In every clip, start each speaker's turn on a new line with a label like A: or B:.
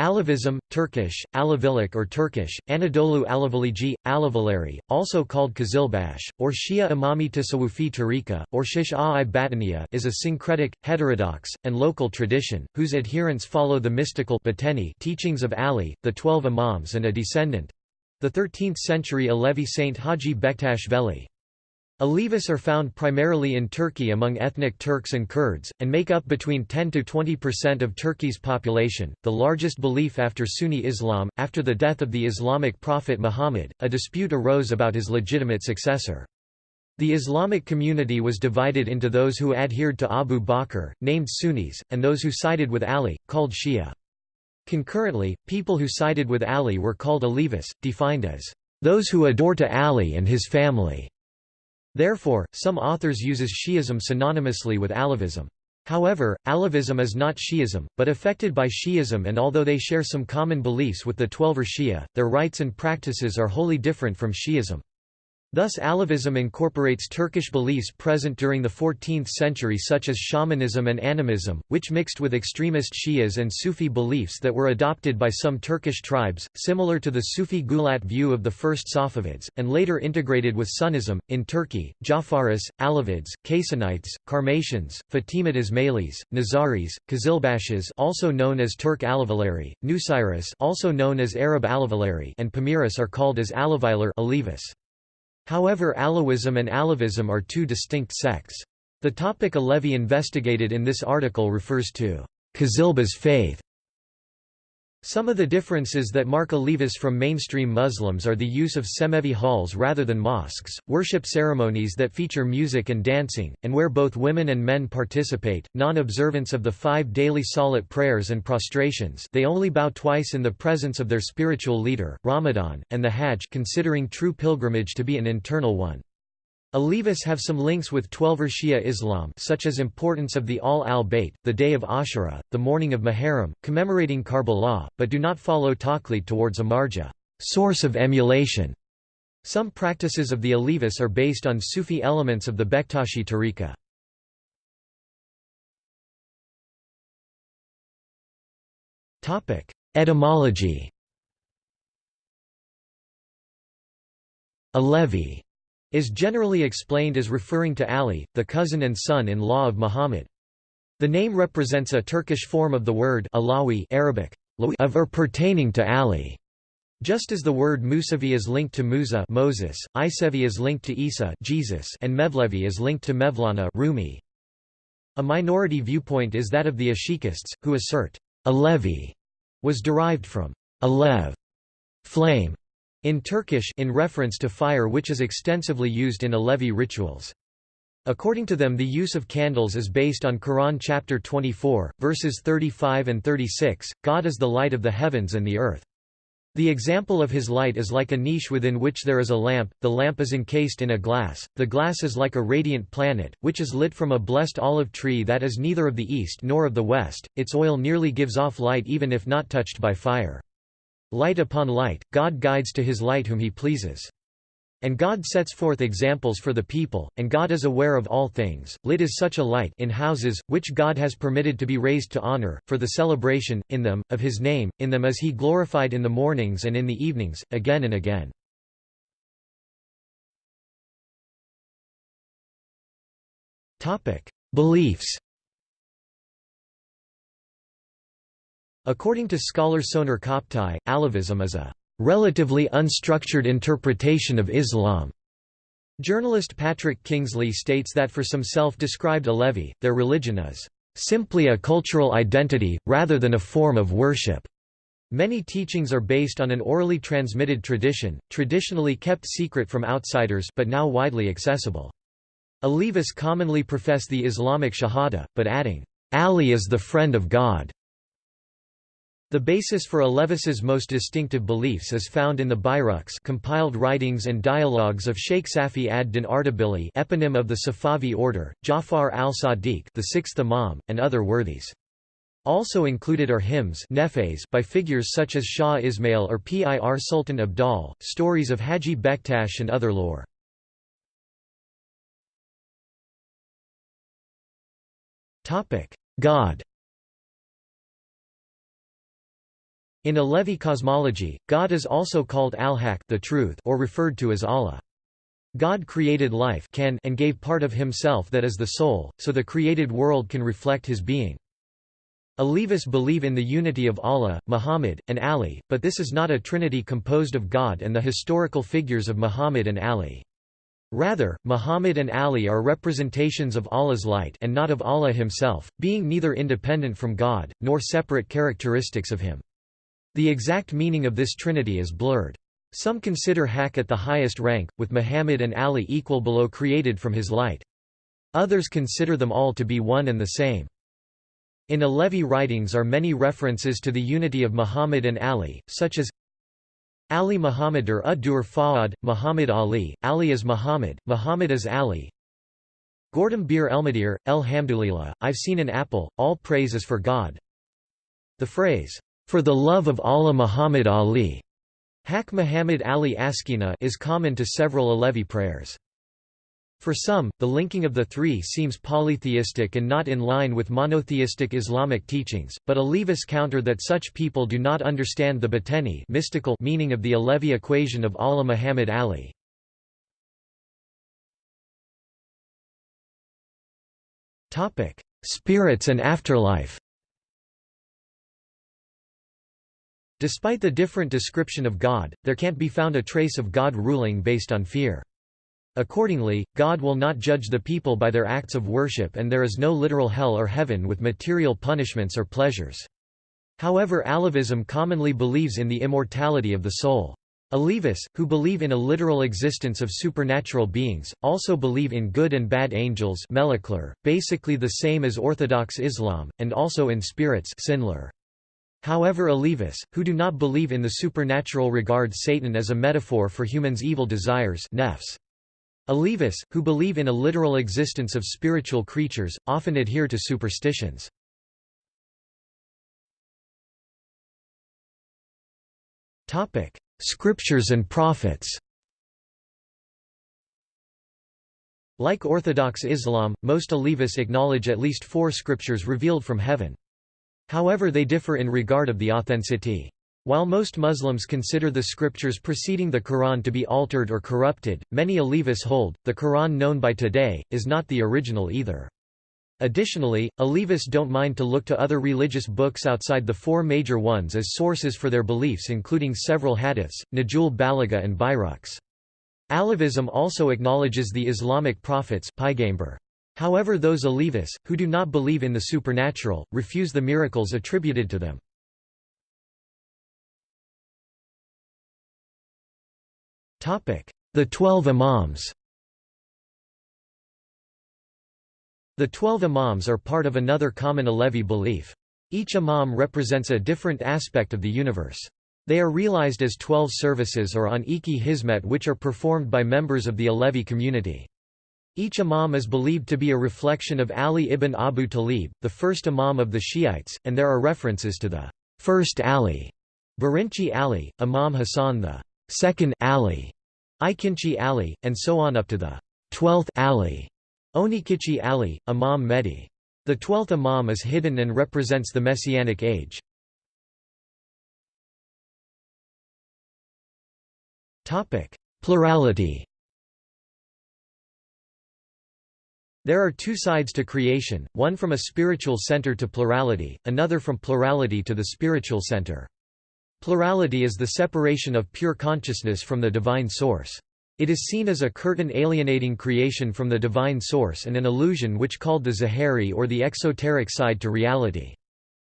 A: Alevism, Turkish, Alevilic or Turkish, Anadolu Alevilici, Alevileri, also called Kazilbash, or Shia Imami Tasawufi Tariqa, or Shish-a-i Batiniya is a syncretic, heterodox, and local tradition, whose adherents follow the mystical teachings of Ali, the Twelve Imams and a descendant—the 13th-century Alevi saint Haji Bektash Veli. Alevis are found primarily in Turkey among ethnic Turks and Kurds, and make up between 10 to 20% of Turkey's population. The largest belief after Sunni Islam, after the death of the Islamic prophet Muhammad, a dispute arose about his legitimate successor. The Islamic community was divided into those who adhered to Abu Bakr, named Sunnis, and those who sided with Ali, called Shia. Concurrently, people who sided with Ali were called Alevis, defined as those who adore to Ali and his family. Therefore, some authors uses Shi'ism synonymously with Alevism. However, Alevism is not Shi'ism, but affected by Shi'ism and although they share some common beliefs with the Twelver Shia, their rites and practices are wholly different from Shi'ism. Thus Alevism incorporates Turkish beliefs present during the 14th century such as shamanism and animism, which mixed with extremist Shias and Sufi beliefs that were adopted by some Turkish tribes, similar to the Sufi Gulat view of the first Safavids, and later integrated with Sunnism. In Turkey, Jafaris, Alevids, Kaysanites, Karmatians, Fatimid Ismailis, Nizaris, Kazilbashis also known as Turk Alevileri, Nusairis also known as Arab Alevileri and Pamiris are called as Aleviler Alevis. However Alawism and Alevism are two distinct sects. The topic Alevi investigated in this article refers to Kazilba's faith, some of the differences that mark Alevis from mainstream Muslims are the use of Cemevi halls rather than mosques, worship ceremonies that feature music and dancing, and where both women and men participate, non-observance of the five daily salat prayers and prostrations they only bow twice in the presence of their spiritual leader, Ramadan, and the Hajj considering true pilgrimage to be an internal one. Alevis have some links with Twelver Shia Islam such as importance of the Ahl al-Bayt, the day of Ashura, the mourning of Muharram, commemorating Karbala, but do not follow taqlid towards a marja source of emulation". Some practices of the Alevis are based on Sufi elements of the Bektashi tariqa. Etymology Alevi is generally explained as referring to Ali, the cousin and son-in-law of Muhammad. The name represents a Turkish form of the word Alawi Arabic, of or pertaining to Ali. Just as the word Musavi is linked to Musa Moses, Isevi is linked to Isa Jesus, and Mevlevi is linked to Mevlana Rumi. A minority viewpoint is that of the Ashikists, who assert, Alevi was derived from Alev, flame, in Turkish in reference to fire which is extensively used in Alevi rituals. According to them the use of candles is based on Quran chapter 24, verses 35 and 36, God is the light of the heavens and the earth. The example of his light is like a niche within which there is a lamp, the lamp is encased in a glass, the glass is like a radiant planet, which is lit from a blessed olive tree that is neither of the east nor of the west, its oil nearly gives off light even if not touched by fire. Light upon light, God guides to his light whom he pleases. And God sets forth examples for the people, and God is aware of all things. Lit is such a light in houses, which God has permitted to be raised to honor, for the celebration, in them, of his name, in them is he glorified in the mornings and in the evenings, again and again. Beliefs According to scholar Soner Cagaptay, Alevism is a relatively unstructured interpretation of Islam. Journalist Patrick Kingsley states that for some self-described Alevi, their religion is simply a cultural identity, rather than a form of worship. Many teachings are based on an orally transmitted tradition, traditionally kept secret from outsiders but now widely accessible. Alevis commonly profess the Islamic Shahada, but adding, Ali is the friend of God. The basis for Alevis's most distinctive beliefs is found in the Buyruks compiled writings and dialogues of Sheikh Safi ad-Din Ardabili eponym of the Safavi order, Jafar al-Sadiq the sixth Imam, and other worthies. Also included are hymns by figures such as Shah Ismail or Pir Sultan Abdal, stories of Haji Bektash and other lore. God In Alevi cosmology, God is also called Al-Haq or referred to as Allah. God created life can and gave part of himself that is the soul, so the created world can reflect his being. Alevis believe in the unity of Allah, Muhammad, and Ali, but this is not a trinity composed of God and the historical figures of Muhammad and Ali. Rather, Muhammad and Ali are representations of Allah's light and not of Allah himself, being neither independent from God, nor separate characteristics of him. The exact meaning of this trinity is blurred. Some consider Haq at the highest rank, with Muhammad and Ali equal below created from his light. Others consider them all to be one and the same. In Alevi writings are many references to the unity of Muhammad and Ali, such as Ali Muhammad er or Ad-Dur Fa'ad, Muhammad Ali, Ali is Muhammad, Muhammad is Ali. Gordon Bir Elmadir, Elhamdulillah, I've seen an apple, all praise is for God. The phrase, for the love of Allah Muhammad Ali Haq Muhammad Ali Askina is common to several Alevi prayers. For some, the linking of the three seems polytheistic and not in line with monotheistic Islamic teachings, but Alevis counter that such people do not understand the bateni mystical meaning of the Alevi equation of Allah Muhammad Ali. Spirits and afterlife Despite the different description of God, there can't be found a trace of God ruling based on fear. Accordingly, God will not judge the people by their acts of worship and there is no literal hell or heaven with material punishments or pleasures. However Alevism commonly believes in the immortality of the soul. Alevis, who believe in a literal existence of supernatural beings, also believe in good and bad angels basically the same as Orthodox Islam, and also in spirits Sinlar. However Alevis, who do not believe in the supernatural regard Satan as a metaphor for humans' evil desires nefs. Alevis, who believe in a literal existence of spiritual creatures, often adhere to superstitions. Scriptures and prophets Like Orthodox Islam, most Alevis acknowledge at least four scriptures revealed from heaven. However they differ in regard of the authenticity. While most Muslims consider the scriptures preceding the Quran to be altered or corrupted, many Alevis hold, the Quran known by today, is not the original either. Additionally, Alevis don't mind to look to other religious books outside the four major ones as sources for their beliefs including several hadiths, Nahjul Balagha and Buyruks. Alevism also acknowledges the Islamic prophets However those Alevis, who do not believe in the supernatural, refuse the miracles attributed to them. The Twelve Imams The Twelve Imams are part of another common Alevi belief. Each Imam represents a different aspect of the universe. They are realized as twelve services or on Iki Hizmet which are performed by members of the Alevi community. Each imam is believed to be a reflection of Ali ibn Abu Talib, the first imam of the Shiites, and there are references to the first Ali, Birinchi Ali, Imam Hassan the second Ali, Ikinchi Ali, and so on up to the twelfth Ali, Onikichi Ali, Imam Mehdi. The twelfth imam is hidden and represents the Messianic age. Plurality There are two sides to creation, one from a spiritual center to plurality, another from plurality to the spiritual center. Plurality is the separation of pure consciousness from the divine source. It is seen as a curtain alienating creation from the divine source and an illusion which called the Zahiri or the exoteric side to reality.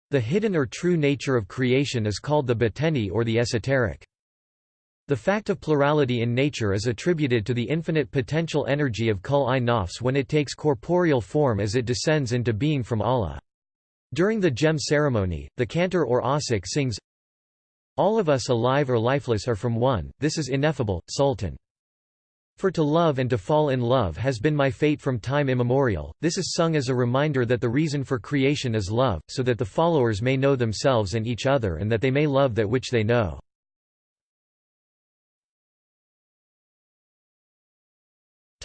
A: The hidden or true nature of creation is called the bateni or the esoteric. The fact of plurality in nature is attributed to the infinite potential energy of Kul-i-Nafs when it takes corporeal form as it descends into being from Allah. During the cem ceremony, the cantor or asik sings, All of us alive or lifeless are from one, this is ineffable, Sultan. For to love and to fall in love has been my fate from time immemorial, this is sung as a reminder that the reason for creation is love, so that the followers may know themselves and each other and that they may love that which they know.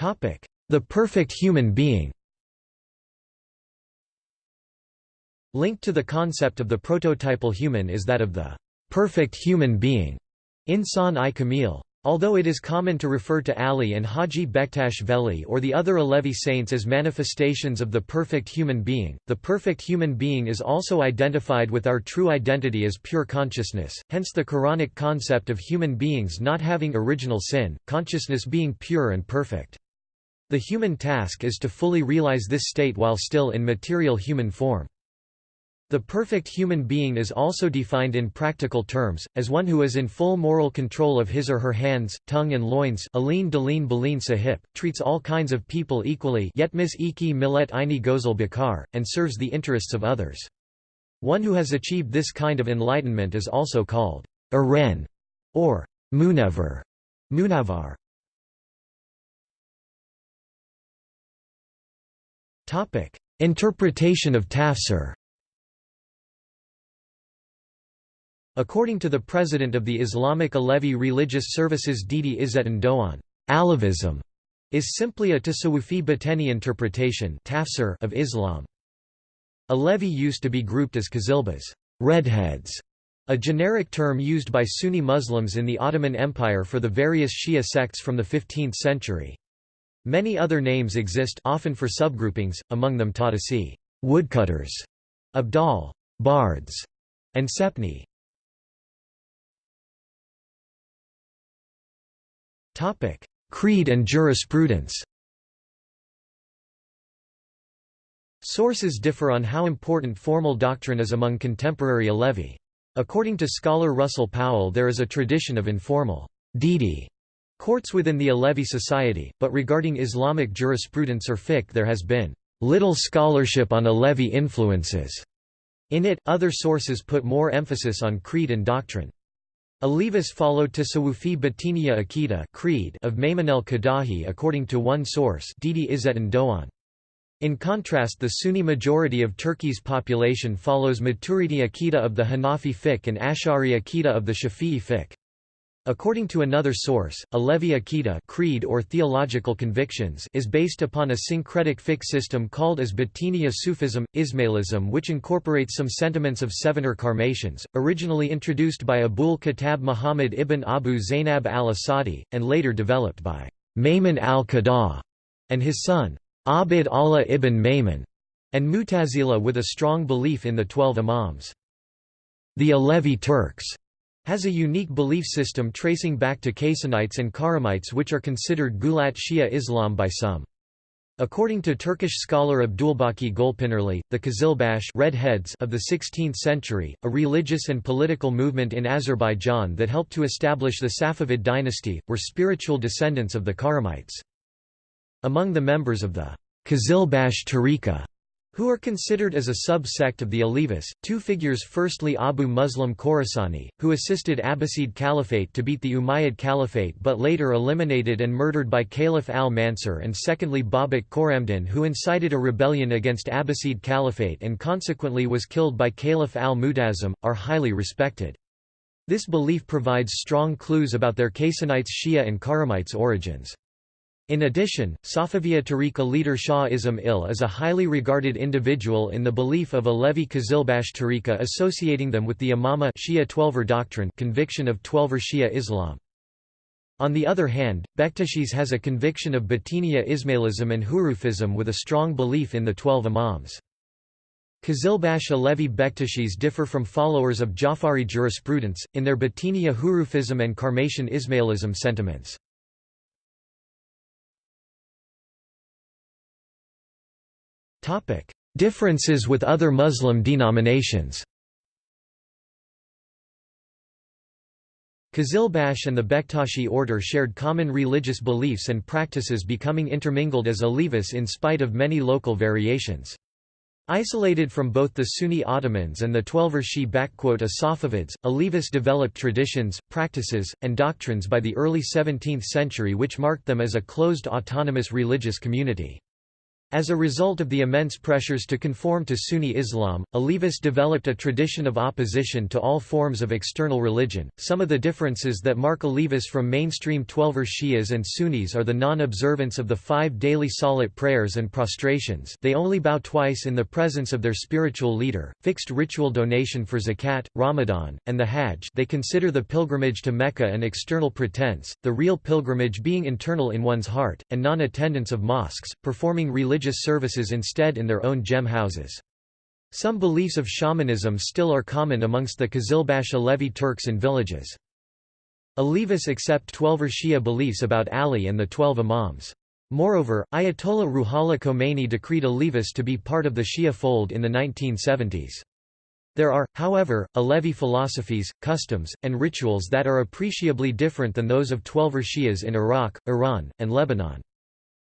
A: The perfect human being Linked to the concept of the prototypal human is that of the perfect human being, Insan-i Kamil. Although it is common to refer to Ali and Haji Bektash Veli or the other Alevi saints as manifestations of the perfect human being, the perfect human being is also identified with our true identity as pure consciousness, hence the Quranic concept of human beings not having original sin, consciousness being pure and perfect. The human task is to fully realize this state while still in material human form. The perfect human being is also defined in practical terms, as one who is in full moral control of his or her hands, tongue and loins Aline Dalin Balin Sahip, treats all kinds of people equally Yetmis iki millet ini gozel bakar, and serves the interests of others. One who has achieved this kind of enlightenment is also called Aren or Munevar. Munavar. Interpretation of tafsir According to the president of the Islamic Alevi Religious Services Didi Izzetin Doğan, Alevism is simply a Tasawwufi Batini interpretation tafsir of Islam. Alevi used to be grouped as Qazilbas redheads", a generic term used by Sunni Muslims in the Ottoman Empire for the various Shia sects from the 15th century. Many other names exist often for subgroupings, among them Tadasi woodcutters", Abdal bards", and Sepni Topic: Creed and jurisprudence Sources differ on how important formal doctrine is among contemporary Alevi. According to scholar Russell Powell there is a tradition of informal Didi courts within the Alevi society, but regarding Islamic jurisprudence or fiqh there has been little scholarship on Alevi influences. In it, other sources put more emphasis on creed and doctrine. Alevis followed Tasawufi Batiniya Akida creed of Maimon el-Qadahi according to one source Didi Izzetin Doğan. In contrast the Sunni majority of Turkey's population follows Maturidi Akida of the Hanafi fiqh and Ash'ari Akida of the Shafi'i fiqh. According to another source, Alevi Akida creed or theological convictions is based upon a syncretic fiqh system called as Batiniya Sufism, Ismailism which incorporates some sentiments of Sevener Karmatians, originally introduced by Abul Khattab Muhammad ibn Abu Zainab al-Asadi, and later developed by Maimon al-Qadah and his son, Abd Allah ibn Maimon, and Mutazila with a strong belief in the Twelve Imams. The Alevi Turks has a unique belief system tracing back to Kaysanites and Khurramites which are considered Gulat Shia Islam by some. According to Turkish scholar Abdulbaki Golpinarli, the Qazilbash redheads of the 16th century, a religious and political movement in Azerbaijan that helped to establish the Safavid dynasty, were spiritual descendants of the Khurramites. Among the members of the Qazilbash Tariqa who are considered as a sub-sect of the Alevis, two figures firstly Abu Muslim Khorasani, who assisted Abbasid Caliphate to beat the Umayyad Caliphate but later eliminated and murdered by Caliph al-Mansur and secondly Babak Khorramdin who incited a rebellion against Abbasid Caliphate and consequently was killed by Caliph al-Mu'tasim, are highly respected. This belief provides strong clues about their Kaysanites Shia and Khurramites origins. In addition, Safaviya Tariqa leader Shah Ismail is a highly regarded individual in the belief of Alevi Qazilbash Tariqa associating them with the Imama Shia Twelver doctrine conviction of Twelver Shia Islam. On the other hand, Bektashis has a conviction of Batiniya Ismailism and Hurufism with a strong belief in the Twelve Imams. Qazilbash Alevi Bektashis differ from followers of Jafari jurisprudence, in their Batiniya Hurufism and Karmatian Ismailism sentiments. Differences with other Muslim denominations Qazilbash and the Bektashi order shared common religious beliefs and practices becoming intermingled as Alevis in spite of many local variations. Isolated from both the Sunni Ottomans and the Twelver Shi Safavids, Alevis developed traditions, practices, and doctrines by the early 17th century which marked them as a closed autonomous religious community. As a result of the immense pressures to conform to Sunni Islam, Alevis developed a tradition of opposition to all forms of external religion. Some of the differences that mark Alevis from mainstream Twelver Shias and Sunnis are the non-observance of the five daily salat prayers and prostrations they only bow twice in the presence of their spiritual leader, fixed ritual donation for zakat, Ramadan, and the Hajj they consider the pilgrimage to Mecca an external pretense, the real pilgrimage being internal in one's heart, and non-attendance of mosques, performing religious religious services instead in their own cem houses. Some beliefs of shamanism still are common amongst the Qizilbash Alevi Turks in villages. Alevis accept Twelver Shia beliefs about Ali and the Twelve Imams. Moreover, Ayatollah Ruhollah Khomeini decreed Alevis to be part of the Shia fold in the 1970s. There are, however, Alevi philosophies, customs, and rituals that are appreciably different than those of Twelver Shias in Iraq, Iran, and Lebanon.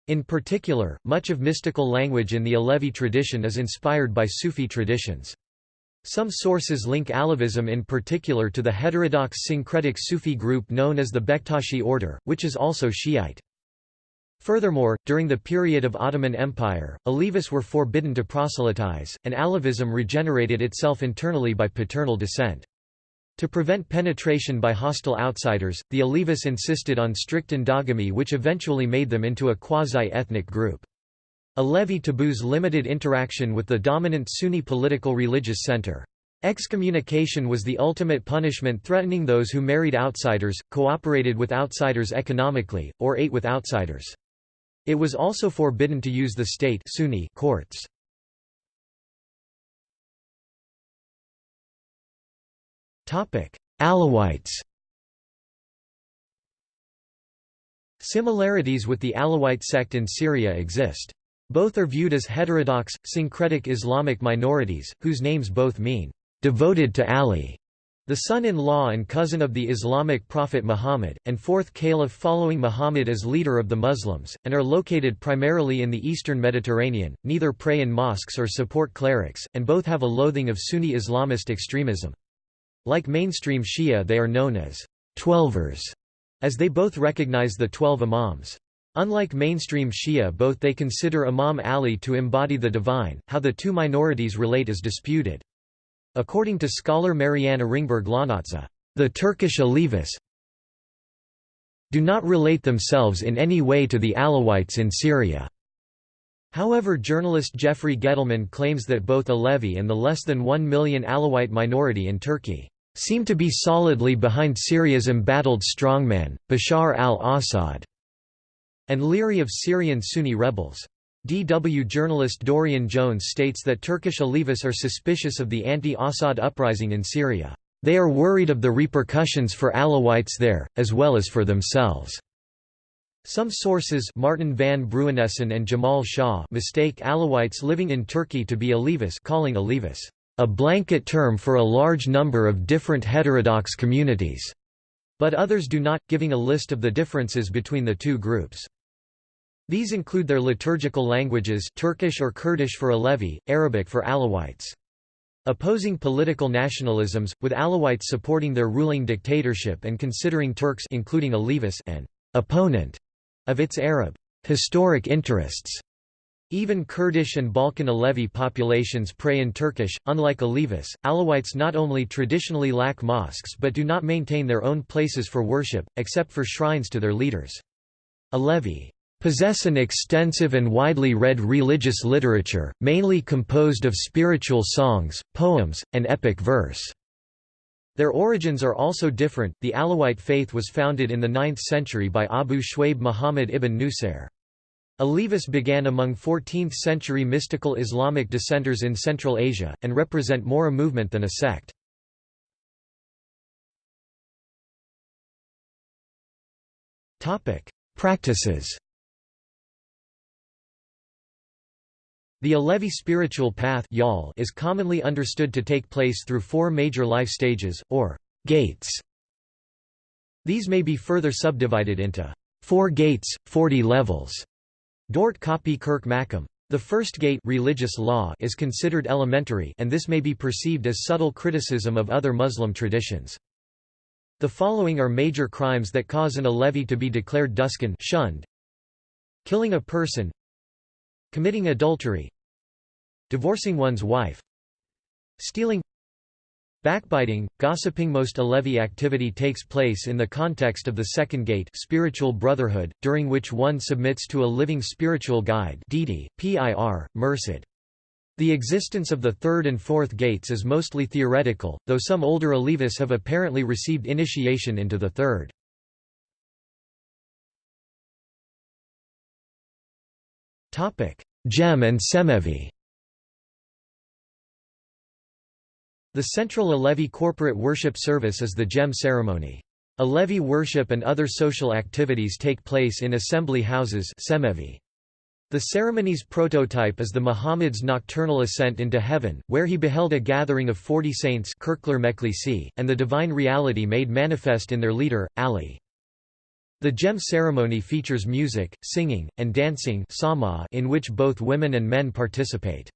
A: In particular, much of mystical language in the Alevi tradition is inspired by Sufi traditions. Some sources link Alevism in particular to the heterodox syncretic Sufi group known as the Bektashi order, which is also Shiite. Furthermore, during the period of Ottoman Empire, Alevis were forbidden to proselytize, and Alevism regenerated itself internally by paternal descent. To prevent penetration by hostile outsiders, the Alevis insisted on strict endogamy which eventually made them into a quasi-ethnic group. Alevi taboos limited interaction with the dominant Sunni political religious center. Excommunication was the ultimate punishment threatening those who married outsiders, cooperated with outsiders economically, or ate with outsiders. It was also forbidden to use the state Sunni courts. Alawites Similarities with the Alawite sect in Syria exist. Both are viewed as heterodox, syncretic Islamic minorities, whose names both mean, "...devoted to Ali", the son-in-law and cousin of the Islamic prophet Muhammad, and fourth caliph following Muhammad as leader of the Muslims, and are located primarily in the eastern Mediterranean, neither pray in mosques or support clerics, and both have a loathing of Sunni Islamist extremism. Like mainstream Shia they are known as Twelvers, as they both recognize the Twelve Imams. Unlike mainstream Shia both they consider Imam Ali to embody the divine, how the two minorities relate is disputed. According to scholar Marianne Ringberg Lanatza, the Turkish Alevis do not relate themselves in any way to the Alawites in Syria. However journalist Jeffrey Gettleman claims that both Alevi and the less than 1 million Alawite minority in Turkey seem to be solidly behind Syria's embattled strongman, Bashar al-Assad, and leery of Syrian Sunni rebels. DW journalist Dorian Jones states that Turkish Alevis are suspicious of the anti-Assad uprising in Syria. They are worried of the repercussions for Alawites there, as well as for themselves. Some sources Martin van Bruinessen and Jamal Shah mistake Alawites living in Turkey to be Alevis calling Alevis a blanket term for a large number of different heterodox communities, but others do not, giving a list of the differences between the two groups. These include their liturgical languages Turkish or Kurdish for Alevi, Arabic for Alawites. Opposing political nationalisms, with Alawites supporting their ruling dictatorship and considering Turks including Alevis an opponent of its Arab historic interests. Even Kurdish and Balkan Alevi populations pray in Turkish. Unlike Alevis, Alawites not only traditionally lack mosques but do not maintain their own places for worship, except for shrines to their leaders. Alevi possess an extensive and widely read religious literature, mainly composed of spiritual songs, poems, and epic verse. Their origins are also different. The Alawite faith was founded in the 9th century by Abu Shwaib Muhammad ibn Nusair. Alevis began among 14th-century mystical Islamic dissenters in Central Asia, and represent more a movement than a sect. Practices The Alevi spiritual path is commonly understood to take place through four major life stages, or gates. These may be further subdivided into four gates, 40 levels. Dort Kopi Kirk Makam. The first gate religious law is considered elementary and this may be perceived as subtle criticism of other Muslim traditions. The following are major crimes that cause an Alevi to be declared duskan shunned. Killing a person committing adultery divorcing one's wife stealing Backbiting, gossiping Most Alevi activity takes place in the context of the second gate spiritual brotherhood, during which one submits to a living spiritual guide Didi, Pir, Mursid. The existence of the third and fourth gates is mostly theoretical, though some older Alevis have apparently received initiation into the third. Cem and Cemevi The central Alevi corporate worship service is the Cem ceremony. Alevi worship and other social activities take place in assembly houses cemevi. The ceremony's prototype is the Muhammad's nocturnal ascent into heaven, where he beheld a gathering of forty saints and the divine reality made manifest in their leader, Ali. The cem ceremony features music, singing, and dancing in which both women and men participate.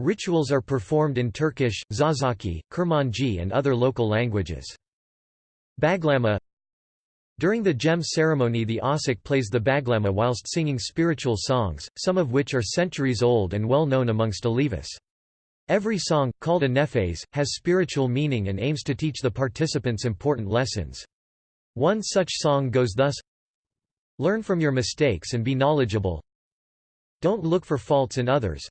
A: Rituals are performed in Turkish, Zazaki, Kurmanji and other local languages. Baglama During the cem ceremony the Asik plays the baglama whilst singing spiritual songs, some of which are centuries old and well known amongst Alevis. Every song, called a nefes, has spiritual meaning and aims to teach the participants important lessons. One such song goes thus Learn from your mistakes and be knowledgeable Don't look for faults in others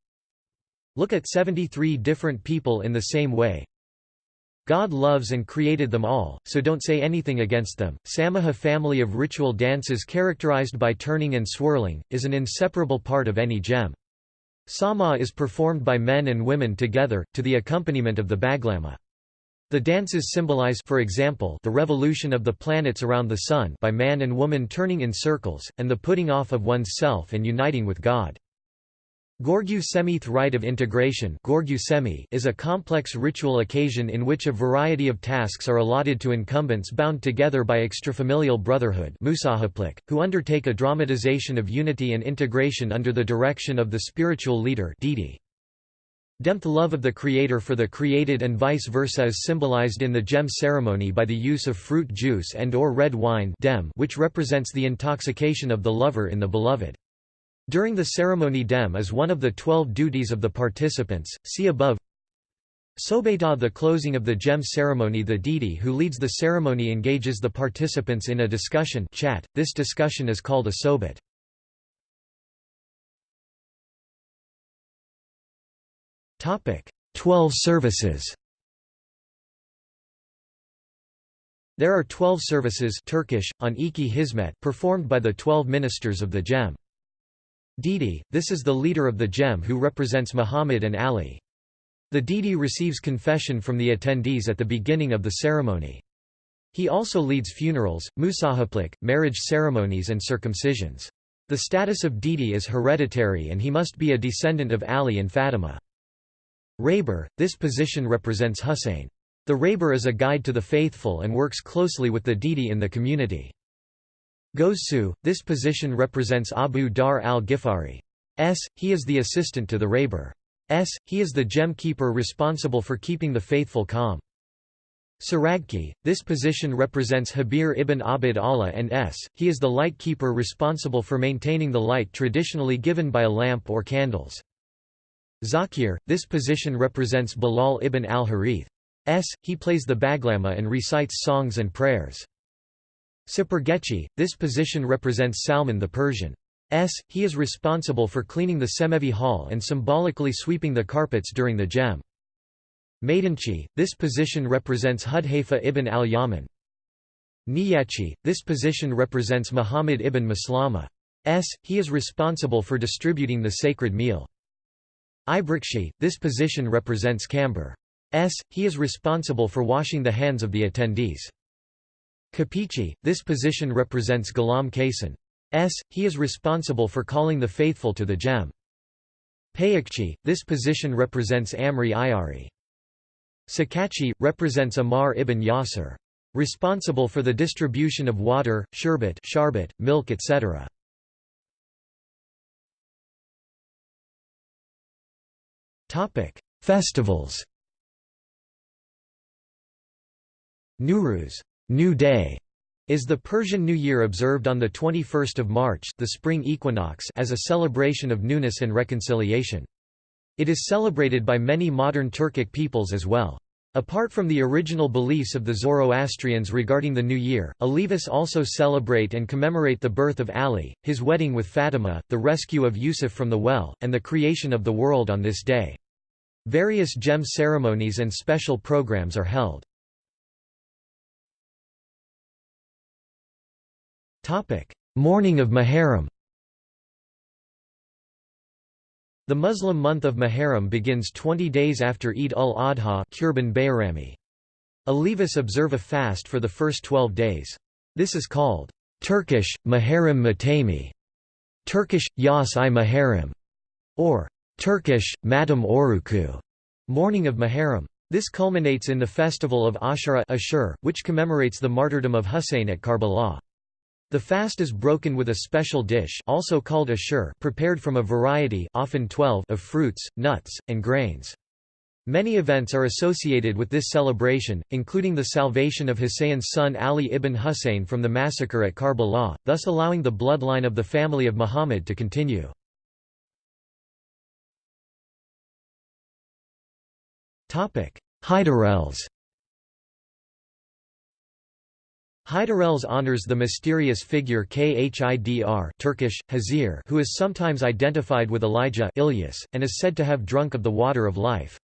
A: Look at 73 different people in the same way. God loves and created them all, so don't say anything against them. Samaha family of ritual dances characterized by turning and swirling, is an inseparable part of any cem. Sama is performed by men and women together, to the accompaniment of the baglama. The dances symbolize for example, the revolution of the planets around the Sun by man and woman turning in circles, and the putting off of one's self and uniting with God. Gorgu Semith rite of integration is a complex ritual occasion in which a variety of tasks are allotted to incumbents bound together by extrafamilial brotherhood who undertake a dramatization of unity and integration under the direction of the spiritual leader Demth love of the creator for the created and vice versa is symbolized in the cem ceremony by the use of fruit juice and or red wine which represents the intoxication of the lover in the beloved. During the ceremony dem is one of the twelve duties of the participants, see above Sobeta the closing of the cem ceremony the deity who leads the ceremony engages the participants in a discussion chat. this discussion is called a sobet. Twelve services There are twelve services Turkish, on Iki Hizmet performed by the twelve ministers of the Cem. Didi, this is the leader of the Cem who represents Muhammad and Ali. The Didi receives confession from the attendees at the beginning of the ceremony. He also leads funerals, musahaplik, marriage ceremonies and circumcisions. The status of Didi is hereditary and he must be a descendant of Ali and Fatima. Raber, this position represents Hussein. The Raber is a guide to the faithful and works closely with the Didi in the community. Gozsu, this position represents Abu Dharr al-Ghifari. S. He is the assistant to the Raber. S. He is the cem keeper responsible for keeping the faithful calm. Saragki, this position represents Habir ibn Abd Allah and S. He is the light keeper responsible for maintaining the light traditionally given by a lamp or candles. Zakir, this position represents Bilal ibn al-Harith. S. He plays the baglama and recites songs and prayers. Sipergechi, this position represents Salman the Persian. S. He is responsible for cleaning the Cemevi hall and symbolically sweeping the carpets during the Cem. Maidanchi, this position represents Hudhaifa ibn al-Yaman. Niyachi, this position represents Muhammad ibn Maslama. S. He is responsible for distributing the sacred meal. Ibrikshi, this position represents Camber. S. He is responsible for washing the hands of the attendees. Kapichi, this position represents Ghulam. S. He is responsible for calling the faithful to the cem. Payakchi, this position represents Amri Ayari. Sakachi, represents Ammar ibn Yasir. Responsible for the distribution of water, sherbet, sharbet, milk etc. Festivals Nowruz New Day is the Persian New Year observed on 21 March the spring equinox as a celebration of newness and reconciliation. It is celebrated by many modern Turkic peoples as well. Apart from the original beliefs of the Zoroastrians regarding the New Year, Alevis also celebrate and commemorate the birth of Ali, his wedding with Fatima, the rescue of Yusuf from the well, and the creation of the world on this day. Various cem ceremonies and special programs are held. Mourning of Muharram The Muslim month of Muharram begins 20 days after Eid al-Adha Kurban Bayrami. Alevis observe a fast for the first 12 days. This is called Turkish, Muharram Matami, Turkish, Yas i Muharram, or Turkish, Madam Oruku, Mourning of Muharram. This culminates in the festival of Ashura Ashur, which commemorates the martyrdom of Husayn at Karbala. The fast is broken with a special dish also called ashur prepared from a variety often 12 of fruits, nuts, and grains. Many events are associated with this celebration, including the salvation of Husayn's son Ali ibn Husayn from the massacre at Karbala, thus allowing the bloodline of the family of Muhammad to continue. Hydarels Hydarels honors the mysterious figure Khidr Turkish, Hazir who is sometimes identified with Elijah Ilyas, and is said to have drunk of the water of life.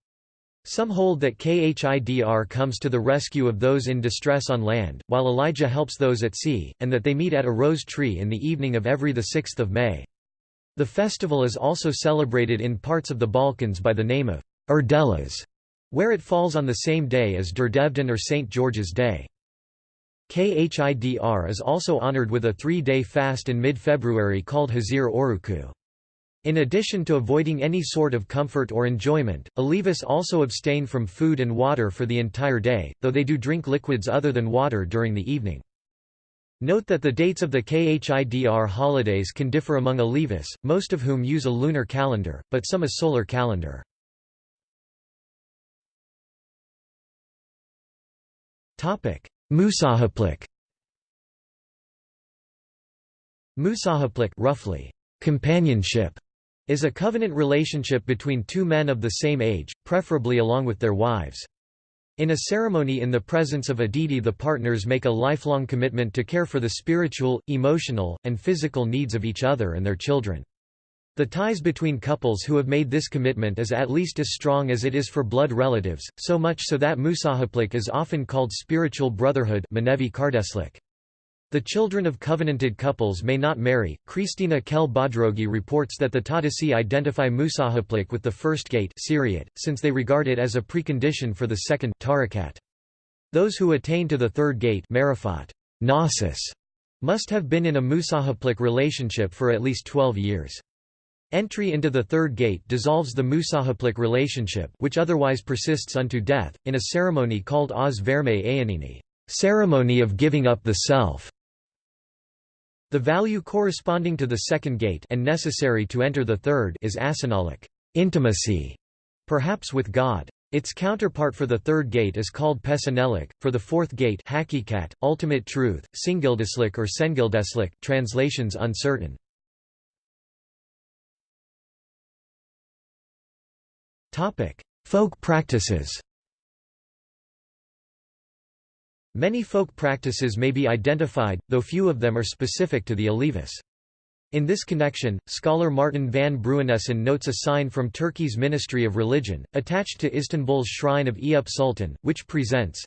A: Some hold that Khidr comes to the rescue of those in distress on land, while Elijah helps those at sea, and that they meet at a rose tree in the evening of every 6 May. The festival is also celebrated in parts of the Balkans by the name of Urdelas, where it falls on the same day as Durdevdan or St. George's Day. Khidr is also honored with a three-day fast in mid-February called Hazir Oruku. In addition to avoiding any sort of comfort or enjoyment, Alevis also abstain from food and water for the entire day, though they do drink liquids other than water during the evening. Note that the dates of the Khidr holidays can differ among Alevis, most of whom use a lunar calendar, but some a solar calendar. Musahaplik Musahaplik roughly, companionship, is a covenant relationship between two men of the same age, preferably along with their wives. In a ceremony in the presence of a deity the partners make a lifelong commitment to care for the spiritual, emotional, and physical needs of each other and their children. The ties between couples who have made this commitment is at least as strong as it is for blood relatives, so much so that musahaplik is often called spiritual brotherhood The children of covenanted couples may not marry. Krisztina Kehl Bodrogi reports that the Tatisi identify musahaplik with the first gate since they regard it as a precondition for the second tarikat. Those who attain to the third gate must have been in a musahaplik relationship for at least 12 years. Entry into the third gate dissolves the musahaplik relationship which otherwise persists unto death, in a ceremony called Oz Verme Ayanini ceremony of giving up the self". The value corresponding to the second gate and necessary to enter the third is asanalik intimacy, perhaps with God. Its counterpart for the third gate is called pesanelik, for the fourth gate hakikat, ultimate truth, singildeslik or sengildeslik translations uncertain. Folk practices Many folk practices may be identified, though few of them are specific to the Alevis. In this connection, scholar Martin van Bruinessen notes a sign from Turkey's Ministry of Religion, attached to Istanbul's shrine of Eyüp Sultan, which presents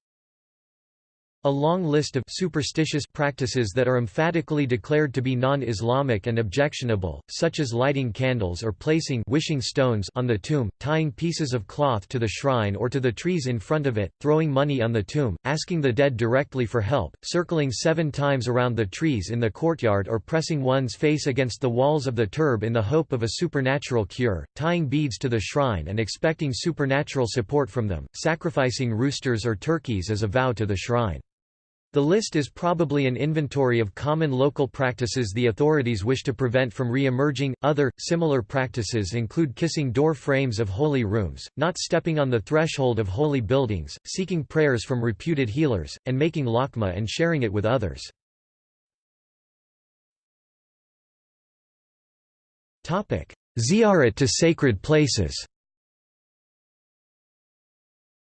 A: a long list of superstitious practices that are emphatically declared to be non-Islamic and objectionable, such as lighting candles or placing wishing stones on the tomb, tying pieces of cloth to the shrine or to the trees in front of it, throwing money on the tomb, asking the dead directly for help, circling seven times around the trees in the courtyard or pressing one's face against the walls of the turb in the hope of a supernatural cure, tying beads to the shrine and expecting supernatural support from them, sacrificing roosters or turkeys as a vow to the shrine. The list is probably an inventory of common local practices the authorities wish to prevent from re-emerging. Other, similar practices include kissing door frames of holy rooms, not stepping on the threshold of holy buildings, seeking prayers from reputed healers, and making lakma and sharing it with others. Ziyarat to sacred places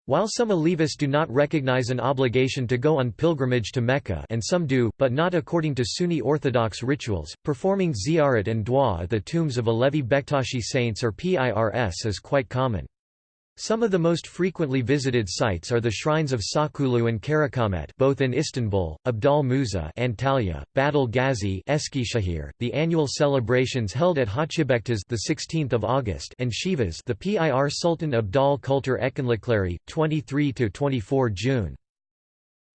A: while some Alevis do not recognize an obligation to go on pilgrimage to Mecca and some do, but not according to Sunni Orthodox rituals, performing ziyarat and dua at the tombs of Alevi Bektashi saints or PIRS is quite common. Some of the most frequently visited sites are the shrines of Şahkulu and Karacaahmet both in Istanbul, Abdal Musa Antalya, Battal Gazi Eskişehir, the annual celebrations held at Hacıbektaş the 16th of August and Sivas the PIR Sultan Abdal Kültür Etkinlikleri 23 to 24 June.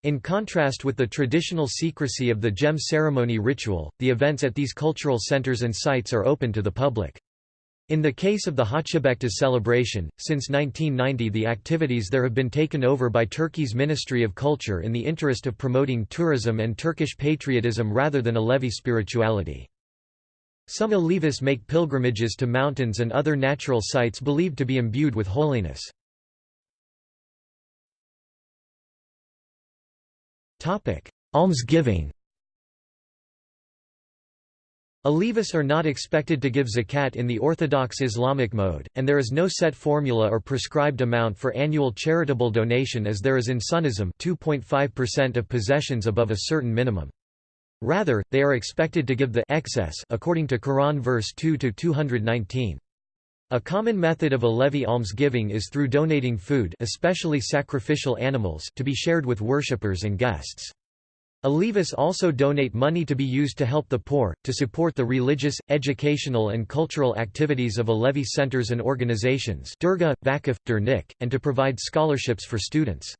A: In contrast with the traditional secrecy of the cem ceremony ritual, the events at these cultural centers and sites are open to the public. In the case of the Hacıbektaş celebration, since 1990 the activities there have been taken over by Turkey's Ministry of Culture in the interest of promoting tourism and Turkish patriotism rather than Alevi spirituality. Some Alevis make pilgrimages to mountains and other natural sites believed to be imbued with holiness. Almsgiving Alevis are not expected to give zakat in the orthodox Islamic mode, and there is no set formula or prescribed amount for annual charitable donation as there is in Sunnism 2.5% of possessions above a certain minimum. Rather, they are expected to give the excess according to Quran verse 2-219. A common method of Alevi almsgiving is through donating food especially sacrificial animals to be shared with worshippers and guests. Alevis also donate money to be used to help the poor, to support the religious, educational and cultural activities of Alevi centers and organizations Dergah, Vakif, Dernek, and to provide scholarships for students.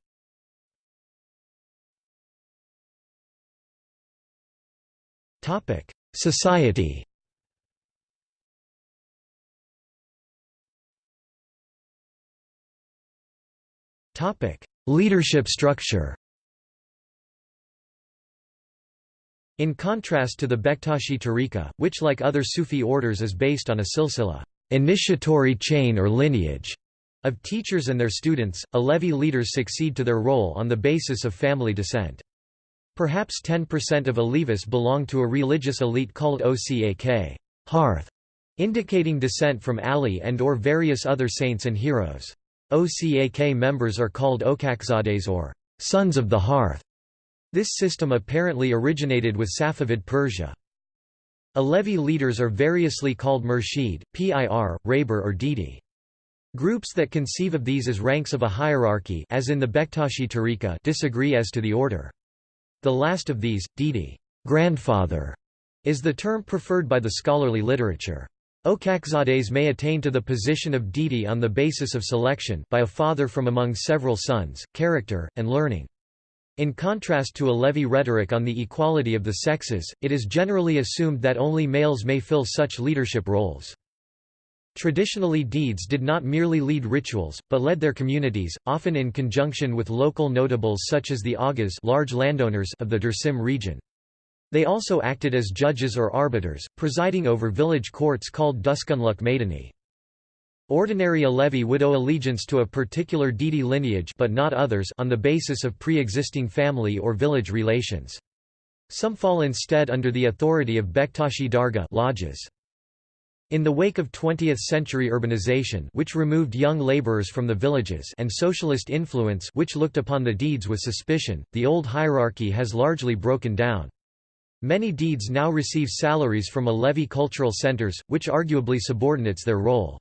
A: Society Leadership structure In contrast to the Bektashi tariqa, which like other Sufi orders is based on a silsila initiatory chain or lineage of teachers and their students, Alevi leaders succeed to their role on the basis of family descent. Perhaps 10% of Alevis belong to a religious elite called Ocak hearth, indicating descent from Ali and or various other saints and heroes. Ocak members are called Ocakzades or sons of the hearth. This system apparently originated with Safavid Persia. Alevi leaders are variously called Murshid, Pir, Rehber or Dede. Groups that conceive of these as ranks of a hierarchy as in the Bektashi tariqa disagree as to the order. The last of these, Dede grandfather", is the term preferred by the scholarly literature. Ocakzades may attain to the position of Dede on the basis of selection by a father from among several sons, character, and learning. In contrast to Alevi rhetoric on the equality of the sexes, it is generally assumed that only males may fill such leadership roles. Traditionally dedes did not merely lead rituals, but led their communities, often in conjunction with local notables such as the Agas large landowners of the Dersim region. They also acted as judges or arbiters, presiding over village courts called Duskunluk Maidani. Ordinary Alevi would owe allegiance to a particular Dede lineage but not others on the basis of pre-existing family or village relations. Some fall instead under the authority of Bektashi Dergah lodges. In the wake of 20th-century urbanization which removed young laborers from the villages and socialist influence which looked upon the dedes with suspicion, the old hierarchy has largely broken down. Many dedes now receive salaries from Alevi cultural centers, which arguably subordinates their role.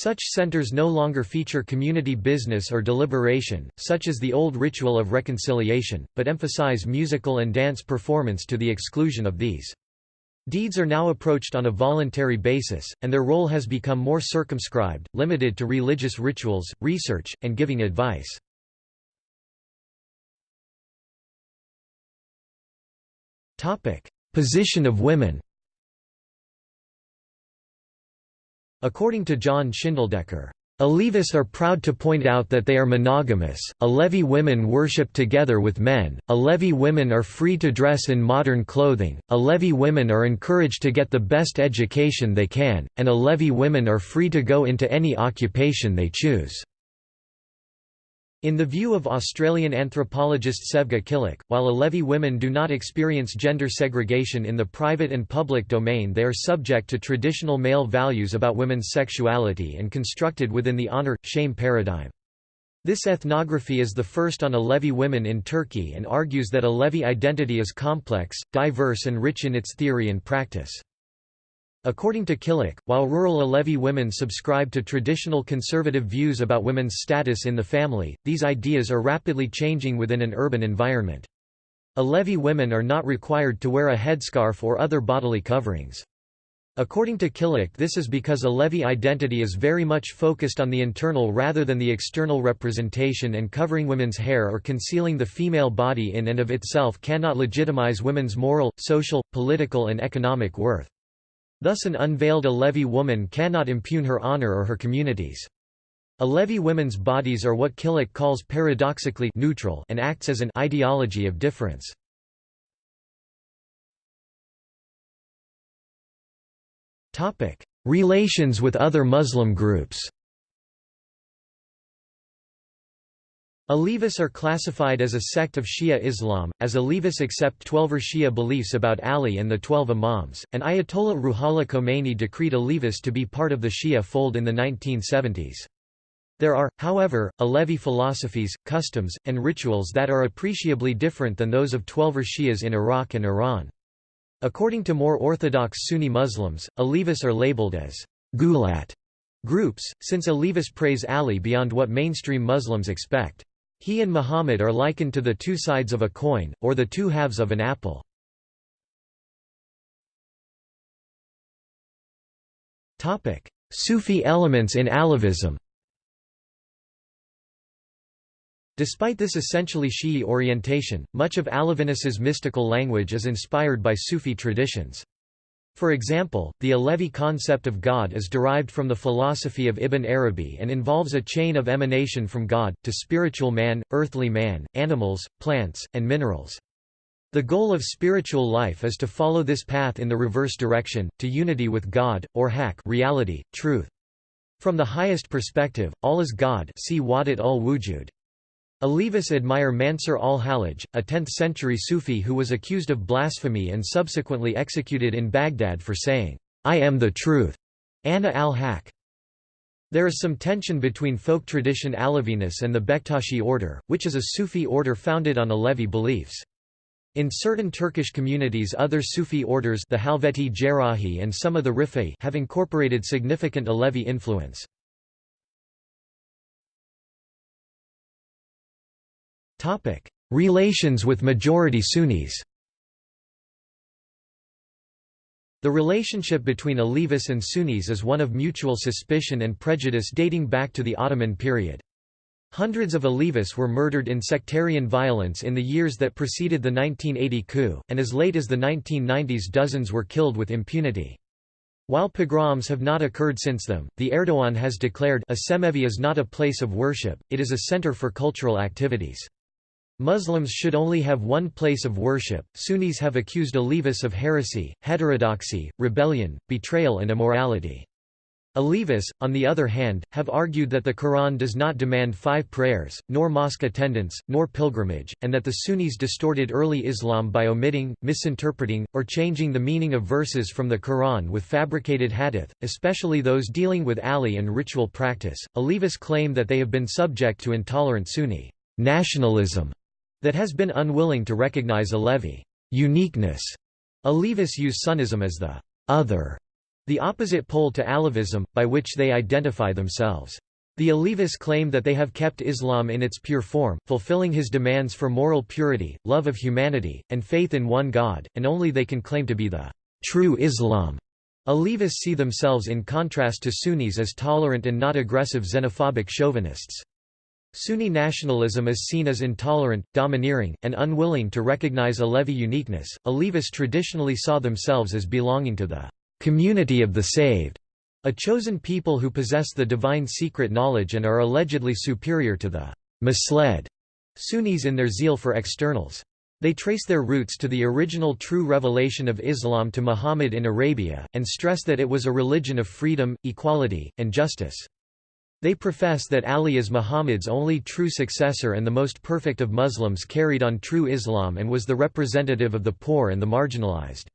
A: Such centers no longer feature community business or deliberation, such as the old ritual of reconciliation, but emphasize musical and dance performance to the exclusion of these. Dedes are now approached on a voluntary basis, and their role has become more circumscribed, limited to religious rituals, research, and giving advice. Position of women According to John Schindeldecker, Alevis are proud to point out that they are monogamous, Alevi women worship together with men, Alevi women are free to dress in modern clothing, Alevi women are encouraged to get the best education they can, and Alevi women are free to go into any occupation they choose. In the view of Australian anthropologist Sevgi Killick, while Alevi women do not experience gender segregation in the private and public domain they are subject to traditional male values about women's sexuality and constructed within the honor-shame paradigm. This ethnography is the first on Alevi women in Turkey and argues that Alevi identity is complex, diverse and rich in its theory and practice. According to Killick, while rural Alevi women subscribe to traditional conservative views about women's status in the family, these ideas are rapidly changing within an urban environment. Alevi women are not required to wear a headscarf or other bodily coverings. According to Killick this is because Alevi identity is very much focused on the internal rather than the external representation and covering women's hair or concealing the female body in and of itself cannot legitimize women's moral, social, political and economic worth. Thus an unveiled Alevi woman cannot impugn her honor or her community's. Alevi women's bodies are what Killick calls paradoxically neutral and acts as an ideology of difference. Relations with other Muslim groups Alevis are classified as a sect of Shia Islam, as Alevis accept Twelver Shia beliefs about Ali and the Twelve Imams, and Ayatollah Ruhollah Khomeini decreed Alevis to be part of the Shia fold in the 1970s. There are, however, Alevi philosophies, customs, and rituals that are appreciably different than those of Twelver Shias in Iraq and Iran. According to more orthodox Sunni Muslims, Alevis are labeled as gulat groups, since Alevis praise Ali beyond what mainstream Muslims expect. He and Muhammad are likened to the two sides of a coin, or the two halves of an apple. Sufi elements in Alevism Despite this essentially Shi'i orientation, much of Aleviness's mystical language is inspired by Sufi traditions. For example, the Alevi concept of God is derived from the philosophy of Ibn Arabi and involves a chain of emanation from God, to spiritual man, earthly man, animals, plants, and minerals. The goal of spiritual life is to follow this path in the reverse direction, to unity with God, or haq reality, truth. From the highest perspective, all is God see Wahdat ul-Wujud. Alevis admire Mansur al-Hallaj, a 10th-century Sufi who was accused of blasphemy and subsequently executed in Baghdad for saying, "'I am the truth' Ana al-Haqq. There is some tension between folk tradition Aleviness and the Bektashi order, which is a Sufi order founded on Alevi beliefs. In certain Turkish communities other Sufi orders the Halveti Jerahi and some of the Rifai have incorporated significant Alevi influence. Topic: Relations with majority Sunnis. The relationship between Alevis and Sunnis is one of mutual suspicion and prejudice dating back to the Ottoman period. Hundreds of Alevis were murdered in sectarian violence in the years that preceded the 1980 coup, and as late as the 1990s dozens were killed with impunity. While pogroms have not occurred since them, the Erdogan has declared a Cemevi is not a place of worship, it is a center for cultural activities. Muslims should only have one place of worship. Sunnis have accused Alevis of heresy, heterodoxy, rebellion, betrayal, and immorality. Alevis, on the other hand, have argued that the Quran does not demand five prayers, nor mosque attendance, nor pilgrimage, and that the Sunnis distorted early Islam by omitting, misinterpreting, or changing the meaning of verses from the Quran with fabricated hadith, especially those dealing with Ali and ritual practice. Alevis claim that they have been subject to intolerant Sunni nationalism that has been unwilling to recognize Alevi uniqueness. Alevis use Sunnism as the other, the opposite pole to Alevism, by which they identify themselves. The Alevis claim that they have kept Islam in its pure form, fulfilling his demands for moral purity, love of humanity, and faith in one God, and only they can claim to be the true Islam. Alevis see themselves in contrast to Sunnis as tolerant and not aggressive xenophobic chauvinists. Sunni nationalism is seen as intolerant, domineering, and unwilling to recognize Alevi uniqueness. Alevis traditionally saw themselves as belonging to the community of the saved, a chosen people who possess the divine secret knowledge and are allegedly superior to the misled Sunnis in their zeal for externals. They trace their roots to the original true revelation of Islam to Muhammad in Arabia, and stress that it was a religion of freedom, equality, and justice. They profess that Ali is Muhammad's only true successor and the most perfect of Muslims carried on true Islam and was the representative of the poor and the marginalized.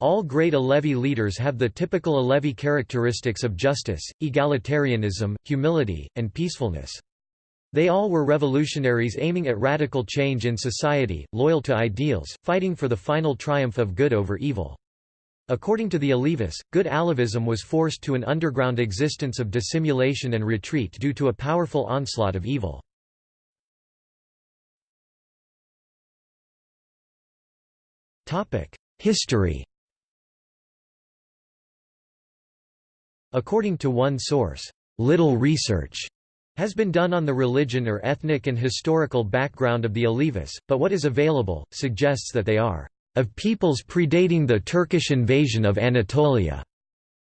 A: All great Alevi leaders have the typical Alevi characteristics of justice, egalitarianism, humility, and peacefulness. They all were revolutionaries aiming at radical change in society, loyal to ideals, fighting for the final triumph of good over evil. According to the Alevis, good Alevism was forced to an underground existence of dissimulation and retreat due to a powerful onslaught of evil. History According to one source, little research has been done on the religion or ethnic and historical background of the Alevis, but what is available, suggests that they are of peoples predating the Turkish invasion of Anatolia.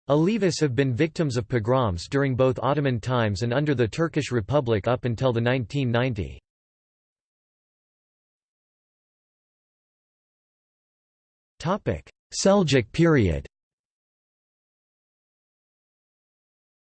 A: Alevis have been victims of pogroms during both Ottoman times and under the Turkish Republic up until the 1990. Seljuk period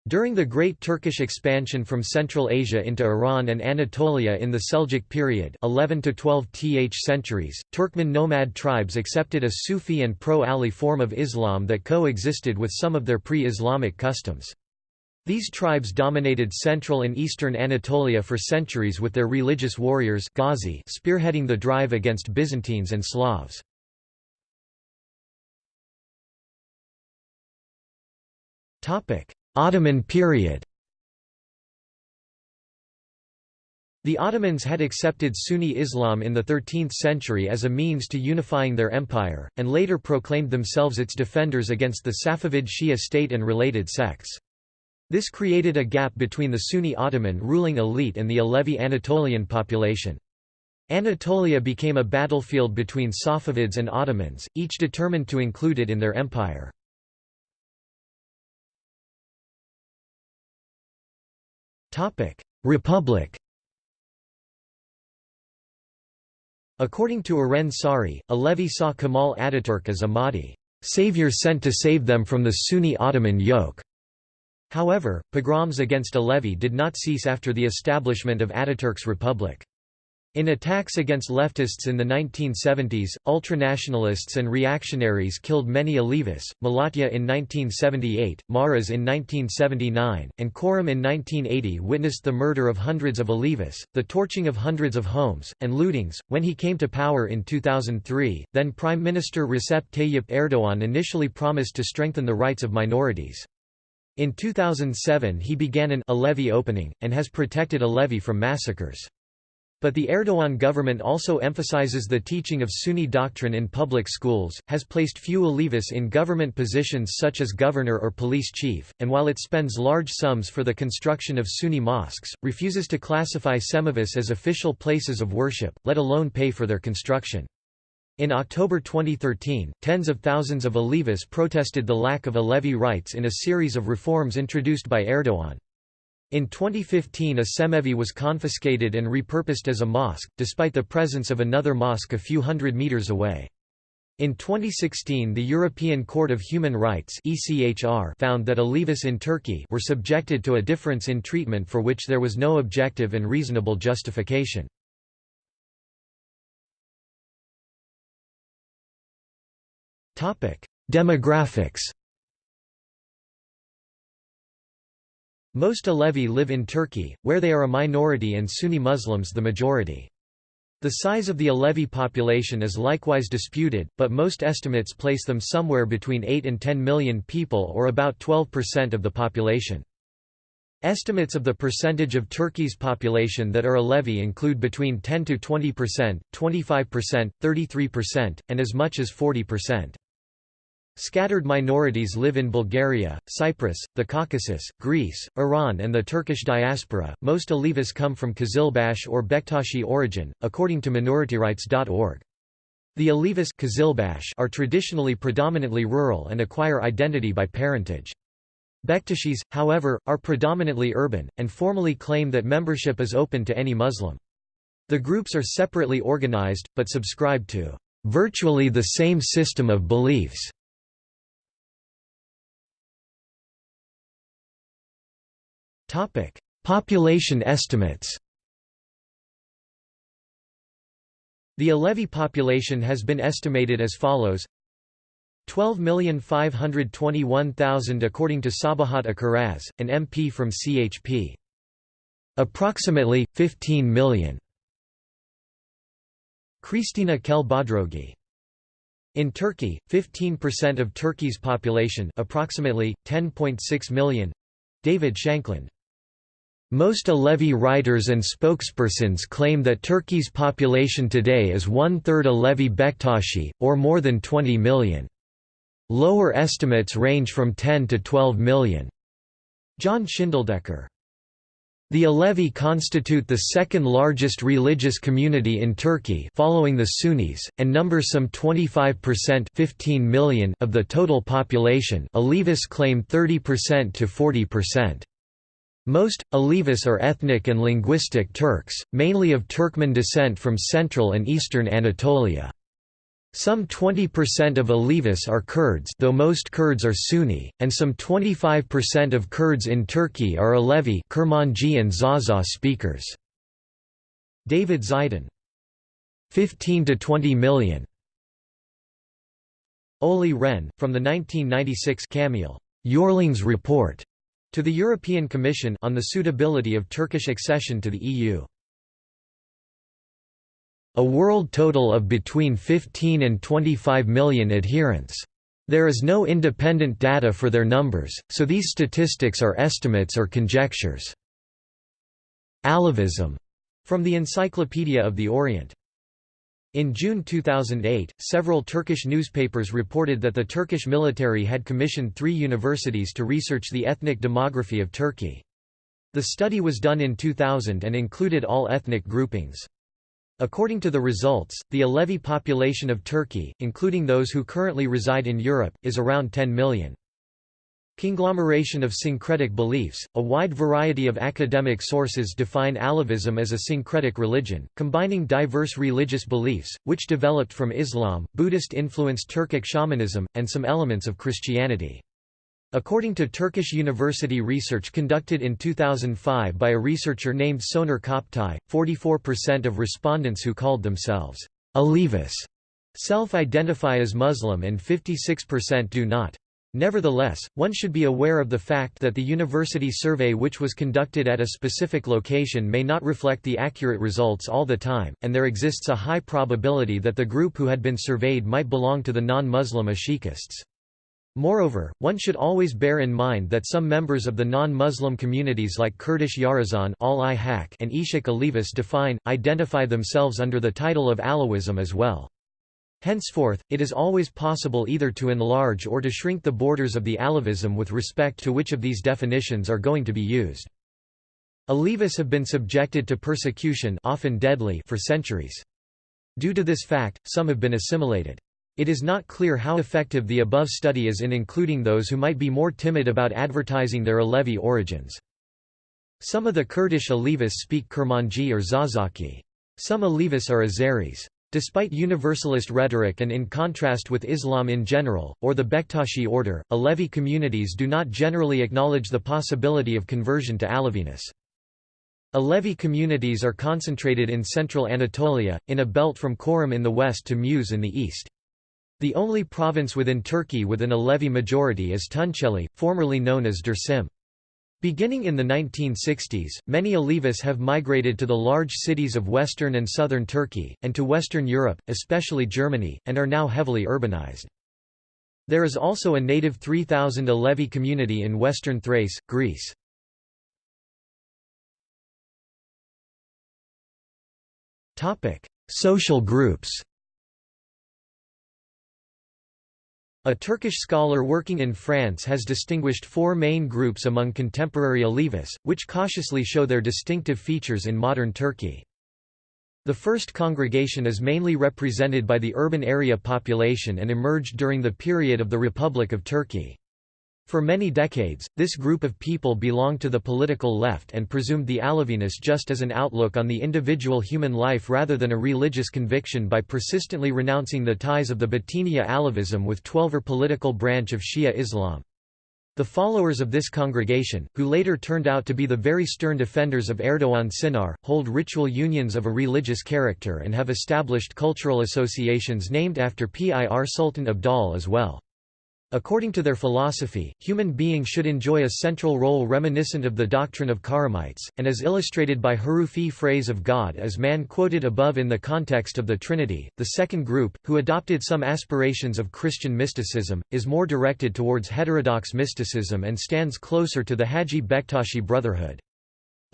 A: During the Great Turkish expansion from Central Asia into Iran and Anatolia in the Seljuk period 11 to 12 th centuries, Turkmen nomad tribes accepted a Sufi and pro-Ali form of Islam that co-existed with some of their pre-Islamic customs. These tribes dominated central and eastern Anatolia for centuries with their religious warriors Ghazi spearheading the drive against Byzantines and Slavs. Topic: Ottoman period The Ottomans had accepted Sunni Islam in the 13th century as a means to unifying their empire, and later proclaimed themselves its defenders against the Safavid Shia state and related sects. This created a gap between the Sunni Ottoman ruling elite and the Alevi Anatolian population. Anatolia became a battlefield between Safavids and Ottomans, each determined to include it in their empire. Republic According to Eren Sari, Alevi saw Kemal Ataturk as a Mahdi, savior sent to save them from the Sunni Ottoman yoke. However, pogroms against Alevi did not cease after the establishment of Ataturk's republic. In attacks against leftists in the 1970s, ultranationalists and reactionaries killed many Alevis, Malatya in 1978, Maras in 1979, and Çorum in 1980 witnessed the murder of hundreds of Alevis, the torching of hundreds of homes, and lootings. When he came to power in 2003, then Prime Minister Recep Tayyip Erdogan initially promised to strengthen the rights of minorities. In 2007 he began an Alevi opening, and has protected Alevi from massacres. But the Erdogan government also emphasizes the teaching of Sunni doctrine in public schools, has placed few Alevis in government positions such as governor or police chief, and while it spends large sums for the construction of Sunni mosques, refuses to classify Cemevis as official places of worship, let alone pay for their construction. In October 2013, tens of thousands of Alevis protested the lack of Alevi rights in a series of reforms introduced by Erdogan. In 2015 a Cemevi was confiscated and repurposed as a mosque, despite the presence of another mosque a few hundred meters away. In 2016 the European Court of Human Rights found that Alevis in Turkey were subjected to a difference in treatment for which there was no objective and reasonable justification. Demographics Most Alevi live in Turkey, where they are a minority and Sunni Muslims the majority. The size of the Alevi population is likewise disputed, but most estimates place them somewhere between 8 and 10 million people or about 12% of the population. Estimates of the percentage of Turkey's population that are Alevi include between 10 to 20%, 25%, 33%, and as much as 40%. Scattered minorities live in Bulgaria, Cyprus, the Caucasus, Greece, Iran, and the Turkish diaspora. Most Alevis come from Kazilbash or Bektashi origin, according to minorityrights.org. The Alevis are traditionally predominantly rural and acquire identity by parentage. Bektashis, however, are predominantly urban, and formally claim that membership is open to any Muslim. The groups are separately organized, but subscribe to virtually the same system of beliefs Population estimates The Alevi population has been estimated as follows 12,521,000 according to Sabahat Akkiraz, an MP from CHP. Approximately, 15 million. Krisztina Kehl Bodrogi. In Turkey, 15% of Turkey's population approximately, 10.6 million. David Shankland. Most Alevi writers and spokespersons claim that Turkey's population today is one-third Alevi Bektashi, or more than 20 million. Lower estimates range from 10 to 12 million. John Schindeldecker. The Alevi constitute the second largest religious community in Turkey following the Sunnis, and number some 25% 15 million of the total population Alevis claim 30% to 40%. Most, Alevis are ethnic and linguistic Turks, mainly of Turkmen descent from central and eastern Anatolia. Some 20% of Alevis are Kurds though most Kurds are Sunni, and some 25% of Kurds in Turkey are Alevi Kurmanji and Zaza speakers. David Zeidan. 15 to 20 million. Olli Rehn, from the 1996 Camiel Eurlings Report to the European Commission on the suitability of Turkish accession to the EU. A world total of between 15 and 25 million adherents. There is no independent data for their numbers, so these statistics are estimates or conjectures. Alevism, from the Encyclopedia of the Orient. In June 2008, several Turkish newspapers reported that the Turkish military had commissioned three universities to research the ethnic demography of Turkey. The study was done in 2000 and included all ethnic groupings. According to the results, the Alevi population of Turkey, including those who currently reside in Europe, is around 10 million. Conglomeration of syncretic beliefs – A wide variety of academic sources define Alevism as a syncretic religion, combining diverse religious beliefs, which developed from Islam, Buddhist-influenced Turkic shamanism, and some elements of Christianity. According to Turkish university research conducted in 2005 by a researcher named Soner Cagaptay, 44% of respondents who called themselves Alevis self-identify as Muslim and 56% do not. Nevertheless, one should be aware of the fact that the university survey which was conducted at a specific location may not reflect the accurate results all the time, and there exists a high probability that the group who had been surveyed might belong to the non-Muslim Ashikists. Moreover, one should always bear in mind that some members of the non-Muslim communities like Kurdish Yarazan and Ishak Alevis define, identify themselves under the title of Alawism as well. Henceforth, it is always possible either to enlarge or to shrink the borders of the Alevism with respect to which of these definitions are going to be used. Alevis have been subjected to persecution often deadly for centuries. Due to this fact, some have been assimilated. It is not clear how effective the above study is in including those who might be more timid about advertising their Alevi origins. Some of the Kurdish Alevis speak Kurmanji or Zazaki. Some Alevis are Azeris. Despite universalist rhetoric and in contrast with Islam in general, or the Bektashi order, Alevi communities do not generally acknowledge the possibility of conversion to Aleviness. Alevi communities are concentrated in central Anatolia, in a belt from Çorum in the west to Muş in the east. The only province within Turkey with an Alevi majority is Tunceli, formerly known as Dersim. Beginning in the 1960s, many Alevis have migrated to the large cities of western and southern Turkey, and to Western Europe, especially Germany, and are now heavily urbanized. There is also a native 3,000 Alevi community in western Thrace, Greece. Social groups A Turkish scholar working in France has distinguished four main groups among contemporary Alevis, which cautiously show their distinctive features in modern Turkey. The first congregation is mainly represented by the urban area population and emerged during the period of the Republic of Turkey. For many decades, this group of people belonged to the political left and presumed the Aleviness just as an outlook on the individual human life rather than a religious conviction by persistently renouncing the ties of the Batiniya Alevism with Twelver political branch of Shia Islam. The followers of this congregation, who later turned out to be the very stern defenders of Erdoğan Çınar, hold ritual unions of a religious character and have established cultural associations named after Pir Sultan Abdal as well. According to their philosophy, human beings should enjoy a central role reminiscent of the doctrine of Khurramites, and as illustrated by Hurufi phrase of God as man quoted above in the context of the Trinity. The second group, who adopted some aspirations of Christian mysticism, is more directed towards heterodox mysticism and stands closer to the Haji Bektashi Brotherhood.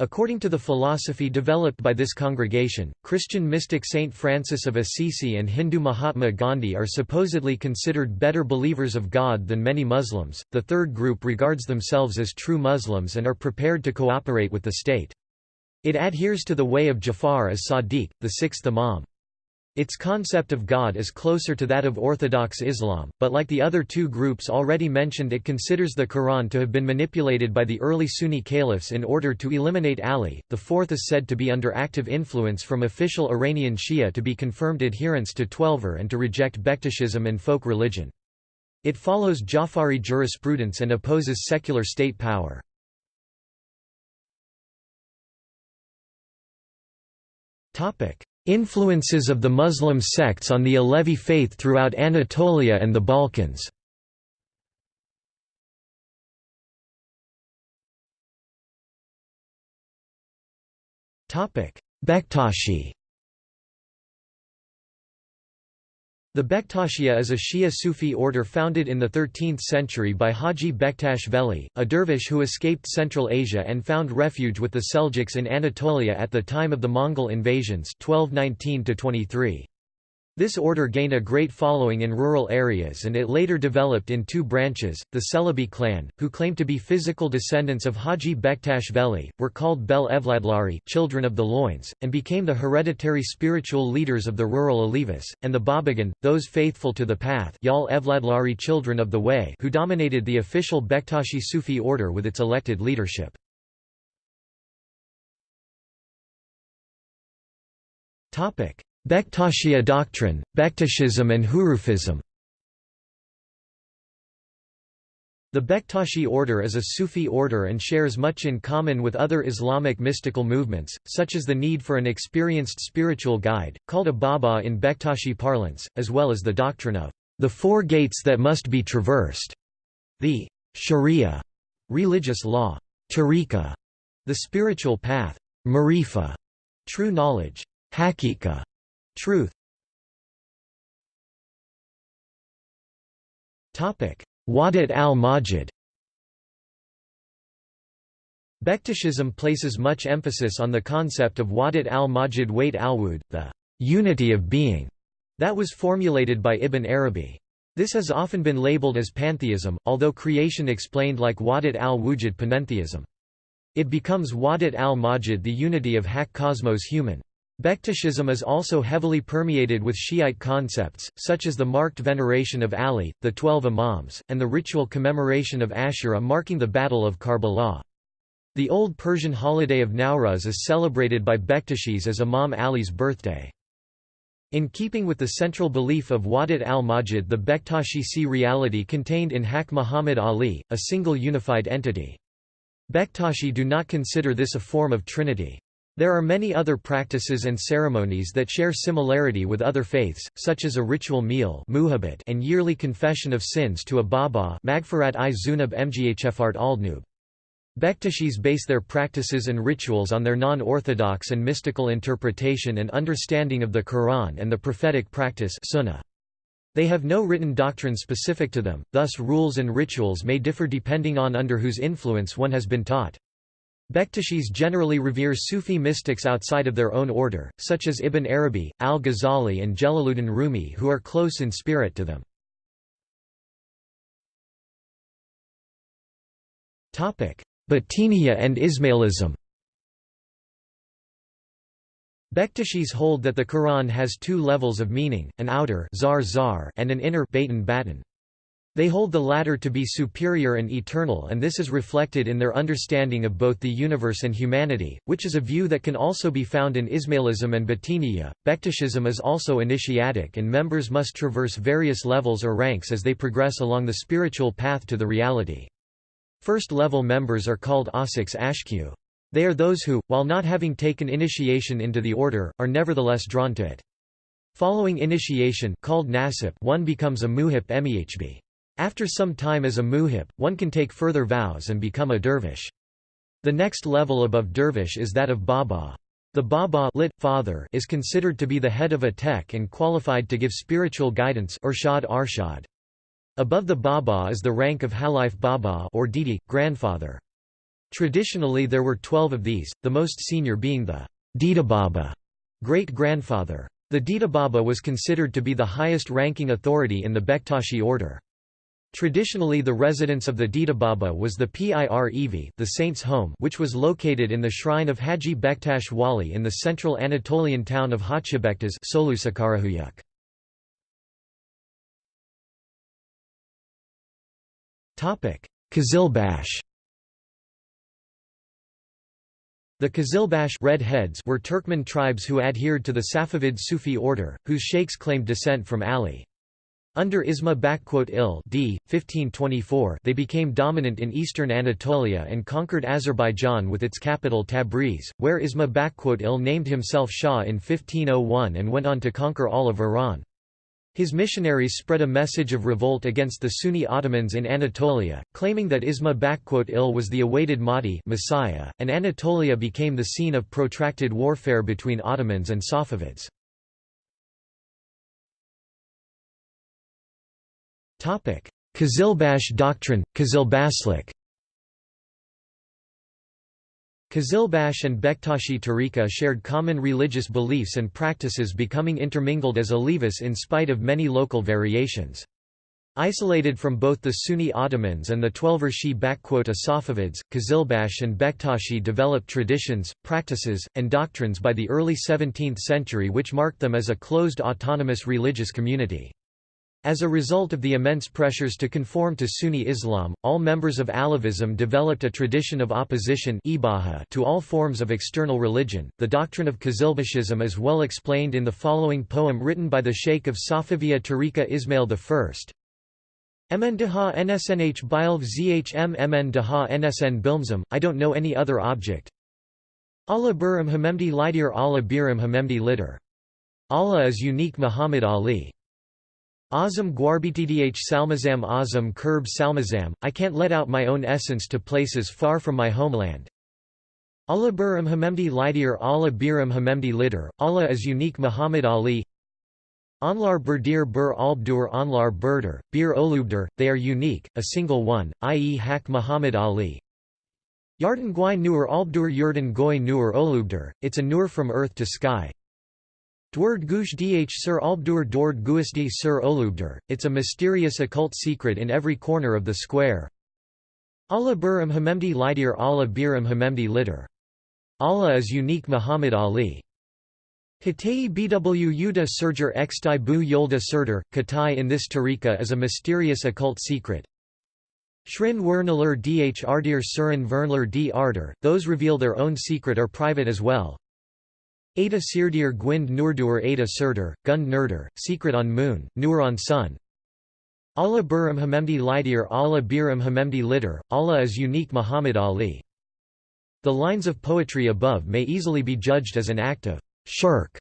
A: According to the philosophy developed by this congregation, Christian mystic Saint Francis of Assisi and Hindu Mahatma Gandhi are supposedly considered better believers of God than many Muslims. The third group regards themselves as true Muslims and are prepared to cooperate with the state. It adheres to the way of Jafar as Sadiq, the sixth Imam. Its concept of God is closer to that of Orthodox Islam, but like the other two groups already mentioned it considers the Quran to have been manipulated by the early Sunni caliphs in order to eliminate Ali. The fourth is said to be under active influence from official Iranian Shia to be confirmed adherents to Twelver and to reject Bektashism and folk religion. It follows Jafari jurisprudence and opposes secular state power. Topic: Influences of the Muslim sects on the Alevi faith throughout Anatolia and the Balkans. Bektashi The Bektashiya is a Shia Sufi order founded in the 13th century by Haji Bektash Veli, a dervish who escaped Central Asia and found refuge with the Seljuks in Anatolia at the time of the Mongol invasions 1219 -23. This order gained a great following in rural areas and it later developed in two branches. The Celebi clan, who claimed to be physical descendants of Haji Bektash Veli, were called Bel Evladlari children of the loins, and became the hereditary spiritual leaders of the rural Alevis, and the Babagan, those faithful to the path Yal Evladlari children of the way who dominated the official Bektashi Sufi order with its elected leadership. Topic Bektashiya doctrine, Bektashism and Hurufism. The Bektashi order is a Sufi order and shares much in common with other Islamic mystical movements, such as the need for an experienced spiritual guide, called a Baba in Bektashi parlance, as well as the doctrine of the four gates that must be traversed, the sharia, religious law, tariqa, the spiritual path, marifa, true knowledge, hakika, Truth Wadat al-Majid Bektashism places much emphasis on the concept of Wadat al-Majid Wait al-Wud, the unity of being, that was formulated by Ibn Arabi. This has often been labeled as pantheism, although creation explained like Wadat al-Wujud panentheism. It becomes Wadat al-Majid the unity of Hak cosmos human. Bektashism is also heavily permeated with Shiite concepts, such as the marked veneration of Ali, the Twelve Imams, and the ritual commemoration of Ashura marking the Battle of Karbala. The Old Persian holiday of Nowruz is celebrated by Bektashis as Imam Ali's birthday. In keeping with the central belief of Wadat al-Majid the Bektashi see reality contained in Hak Muhammad Ali, a single unified entity. Bektashi do not consider this a form of Trinity. There are many other practices and ceremonies that share similarity with other faiths, such as a ritual meal and yearly confession of sins to a Baba Magfirat i Zunub Mghfart Aldnub. Bektashis base their practices and rituals on their non-orthodox and mystical interpretation and understanding of the Quran and the prophetic practice sunnah. They have no written doctrine specific to them, thus rules and rituals may differ depending on under whose influence one has been taught. Bektashis generally revere Sufi mystics outside of their own order, such as Ibn Arabi, al-Ghazali and Jalaluddin Rumi who are close in spirit to them. Batiniya and Ismailism Bektashis hold that the Quran has two levels of meaning, an outer zar zar and an inner batin batin. They hold the latter to be superior and eternal and this is reflected in their understanding of both the universe and humanity, which is a view that can also be found in Ismailism and Batiniya. Bektashism is also initiatic and members must traverse various levels or ranks as they progress along the spiritual path to the reality. First-level members are called Asiks Ashku. They are those who, while not having taken initiation into the order, are nevertheless drawn to it. Following initiation called nasip, one becomes a muhip mehb. After some time as a muhip, one can take further vows and become a dervish. The next level above dervish is that of baba. The baba lit, father is considered to be the head of a tek and qualified to give spiritual guidance Urshad Arshad. Above the baba is the rank of halif baba or dede, grandfather. Traditionally there were twelve of these, the most senior being the Baba, great-grandfather. The Baba was considered to be the highest-ranking authority in the Bektashi order. Traditionally the residence of the Baba was the Pir Evi the saint's home which was located in the shrine of Haji Bektash Wali in the central Anatolian town of Hacıbektaş Qizilbash The Qizilbash Red Heads were Turkmen tribes who adhered to the Safavid Sufi order, whose sheikhs claimed descent from Ali. Under Isma il d. 1524 they became dominant in eastern Anatolia and conquered Azerbaijan with its capital Tabriz, where Isma il named himself Shah in 1501 and went on to conquer all of Iran. His missionaries spread a message of revolt against the Sunni Ottomans in Anatolia, claiming that Isma il was the awaited Mahdi Messiah, and Anatolia became the scene of protracted warfare between Ottomans and Safavids. Qizilbash doctrine, Qizilbashlik Kazilbash and Bektashi Tariqa shared common religious beliefs and practices becoming intermingled as Alevis in spite of many local variations. Isolated from both the Sunni Ottomans and the Twelver Shi Safavids, Qizilbash and Bektashi developed traditions, practices, and doctrines by the early 17th century which marked them as a closed autonomous religious community. As a result of the immense pressures to conform to Sunni Islam, all members of Alevism developed a tradition of opposition to all forms of external religion. The doctrine of Qizilbashism is well explained in the following poem written by the Sheikh of Safaviya Tariqa Ismail I. Mn daha nsnh bilv zhm mn daha nsn bilmzim, I don't know any other object. Allah Birim Hamemdi Lidir Allah Birim Hamemdi Litter. Allah is unique Muhammad Ali. Azam Gwarbitdh Salmazam Azam Kurb Salmazam, I can't let out my own essence to places far from my homeland. Allah Biram Hamemdi Lidir Allah Biram Hamemdi Litter, Allah is unique Muhammad Ali Anlar Burdir Bur Albdur Anlar Burdur, Bir Olubdur, they are unique, a single one, i.e. Hak Muhammad Ali. Yardan Gwai Nur Albdur Yurdan Goy Nur Olubdur, it's a nur from earth to sky. Dward Gush Dh Sir Albdur Dord Guisdi Sir Olubdur, it's a mysterious occult secret in every corner of the square. Allah Biram Hamemdi Lidir Allah Biram Hamemdi Litter. Allah is unique Muhammad Ali. Katayi Bw Yuda Surger Xtai Bu Yolda Surder, Katai in this tariqa is a mysterious occult secret. Shrin Wernaler Dh Ardir Surin Vernler D Arder, those reveal their own secret are private as well. Ada Sirdir Gwind Nurdur Ada Surdur, Gund Nurdur, Secret on Moon, Nur on Sun Allah Biram Hamemdi Lidir Allah Biram Hamemdi Litter, Allah is unique Muhammad Ali. The lines of poetry above may easily be judged as an act of shirk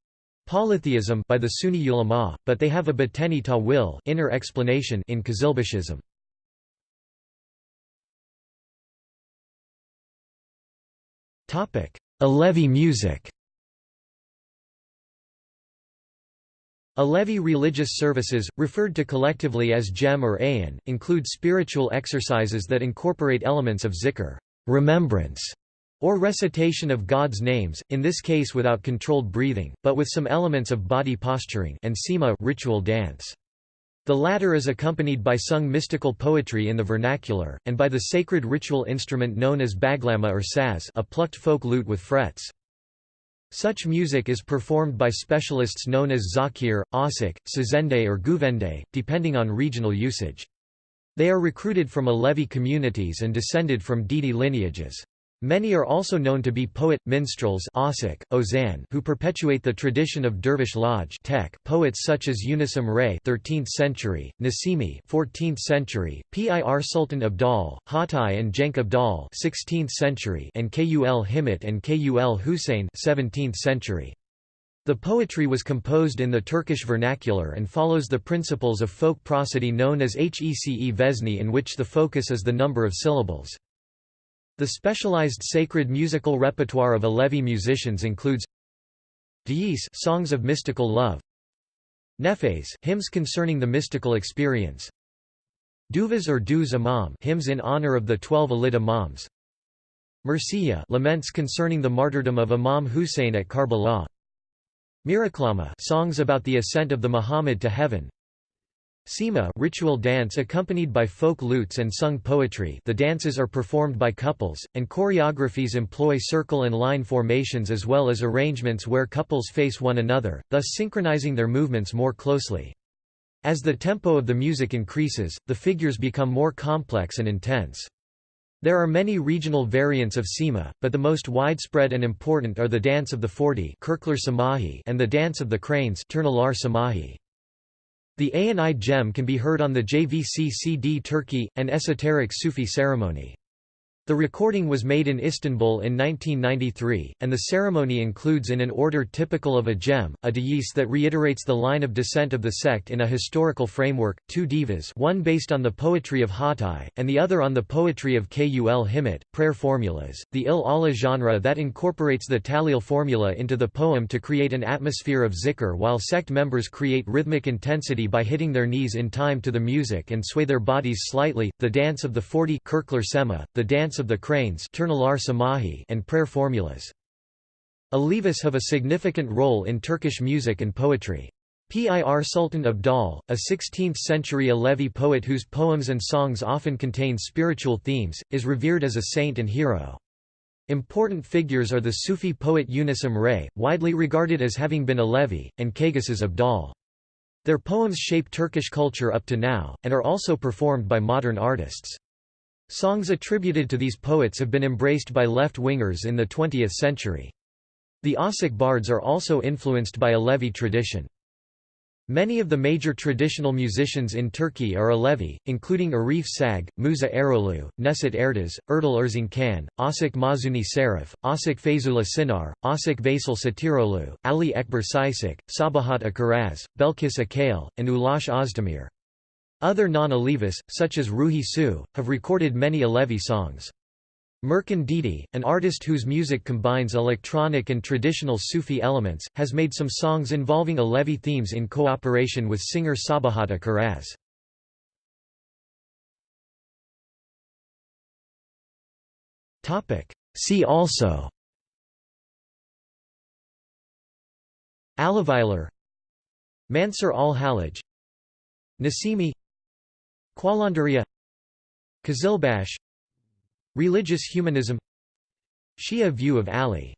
A: polytheism by the Sunni ulama, but they have a bateni ta'wil inner explanation in Qizilbashism. Alevi music Alevi religious services, referred to collectively as Cem or Ayan, include spiritual exercises that incorporate elements of zikr remembrance", or recitation of God's names, in this case without controlled breathing, but with some elements of body posturing and sema ritual dance. The latter is accompanied by sung mystical poetry in the vernacular, and by the sacred ritual instrument known as baglama or saz a plucked folk lute with frets. Such music is performed by specialists known as zakir, asik, sazende or guvende, depending on regional usage. They are recruited from Alevi communities and descended from Dede lineages. Many are also known to be poet, minstrels Osik, Ozan, who perpetuate the tradition of Dervish Lodge tech poets such as Yunus Emre 13th century, Nasimi 14th century, Pir Sultan Abdal, Hatay and Genç Abdal 16th century and Kul Himmet and Kul Hussein 17th century. The poetry was composed in the Turkish vernacular and follows the principles of folk prosody known as Hece Vesni in which the focus is the number of syllables. The specialized sacred musical repertoire of Alevi musicians includes Deis songs of mystical love, Nefes hymns concerning the mystical experience, Duvas or Duz Imam hymns in honor of the twelve Alid Imams, Mursiya laments concerning the martyrdom of Imam Hussein at Karbala, Miraklama songs about the ascent of the Muhammad to heaven, Sema ritual dance accompanied by folk lutes and sung poetry the dances are performed by couples, and choreographies employ circle and line formations as well as arrangements where couples face one another, thus synchronizing their movements more closely. As the tempo of the music increases, the figures become more complex and intense. There are many regional variants of Sema, but the most widespread and important are the dance of the Forty and the dance of the cranes. The Ayin-i Cem can be heard on the JVC CD Turkey, an esoteric Sufi ceremony. The recording was made in Istanbul in 1993, and the ceremony includes in an order typical of a cem, a deyiş that reiterates the line of descent of the sect in a historical framework, two divas one based on the poetry of Hatay, and the other on the poetry of Kul Himmet, prayer formulas, the il Allah genre that incorporates the tahlil formula into the poem to create an atmosphere of zikr while sect members create rhythmic intensity by hitting their knees in time to the music and sway their bodies slightly, the dance of the 40 Kirkler Sema, the dance of the cranes and prayer formulas. Alevis have a significant role in Turkish music and poetry. Pir Sultan Abdal, a 16th-century Alevi poet whose poems and songs often contain spiritual themes, is revered as a saint and hero. Important figures are the Sufi poet Yunus Emre, widely regarded as having been Alevi, and Kaygusuz Abdal. Their poems shape Turkish culture up to now, and are also performed by modern artists. Songs attributed to these poets have been embraced by left-wingers in the 20th century. The Âşık bards are also influenced by Alevi tradition. Many of the major traditional musicians in Turkey are Alevi, including Arif Sağ, Musa Eroğlu, Neşet Ertaş, Erdal Erzin Khan, Âşık Mahzuni Şerif, Âşık Feyzullah Çınar, Âşık Veysel Şatıroğlu, Ali Ekber Çiçek, Sabahat Akkiraz, Belkıs Akkale, and Ulaş Özdemir. Other non-Alevis, such as Ruhi Su, have recorded many Alevi songs. Mercan Dede, an artist whose music combines electronic and traditional Sufi elements, has made some songs involving Alevi themes in cooperation with singer Sabahat Akkiraz. See also Alaviler Mansur al-Hallaj Nasimi Qalandaria Qizilbash Religious humanism Shia view of Ali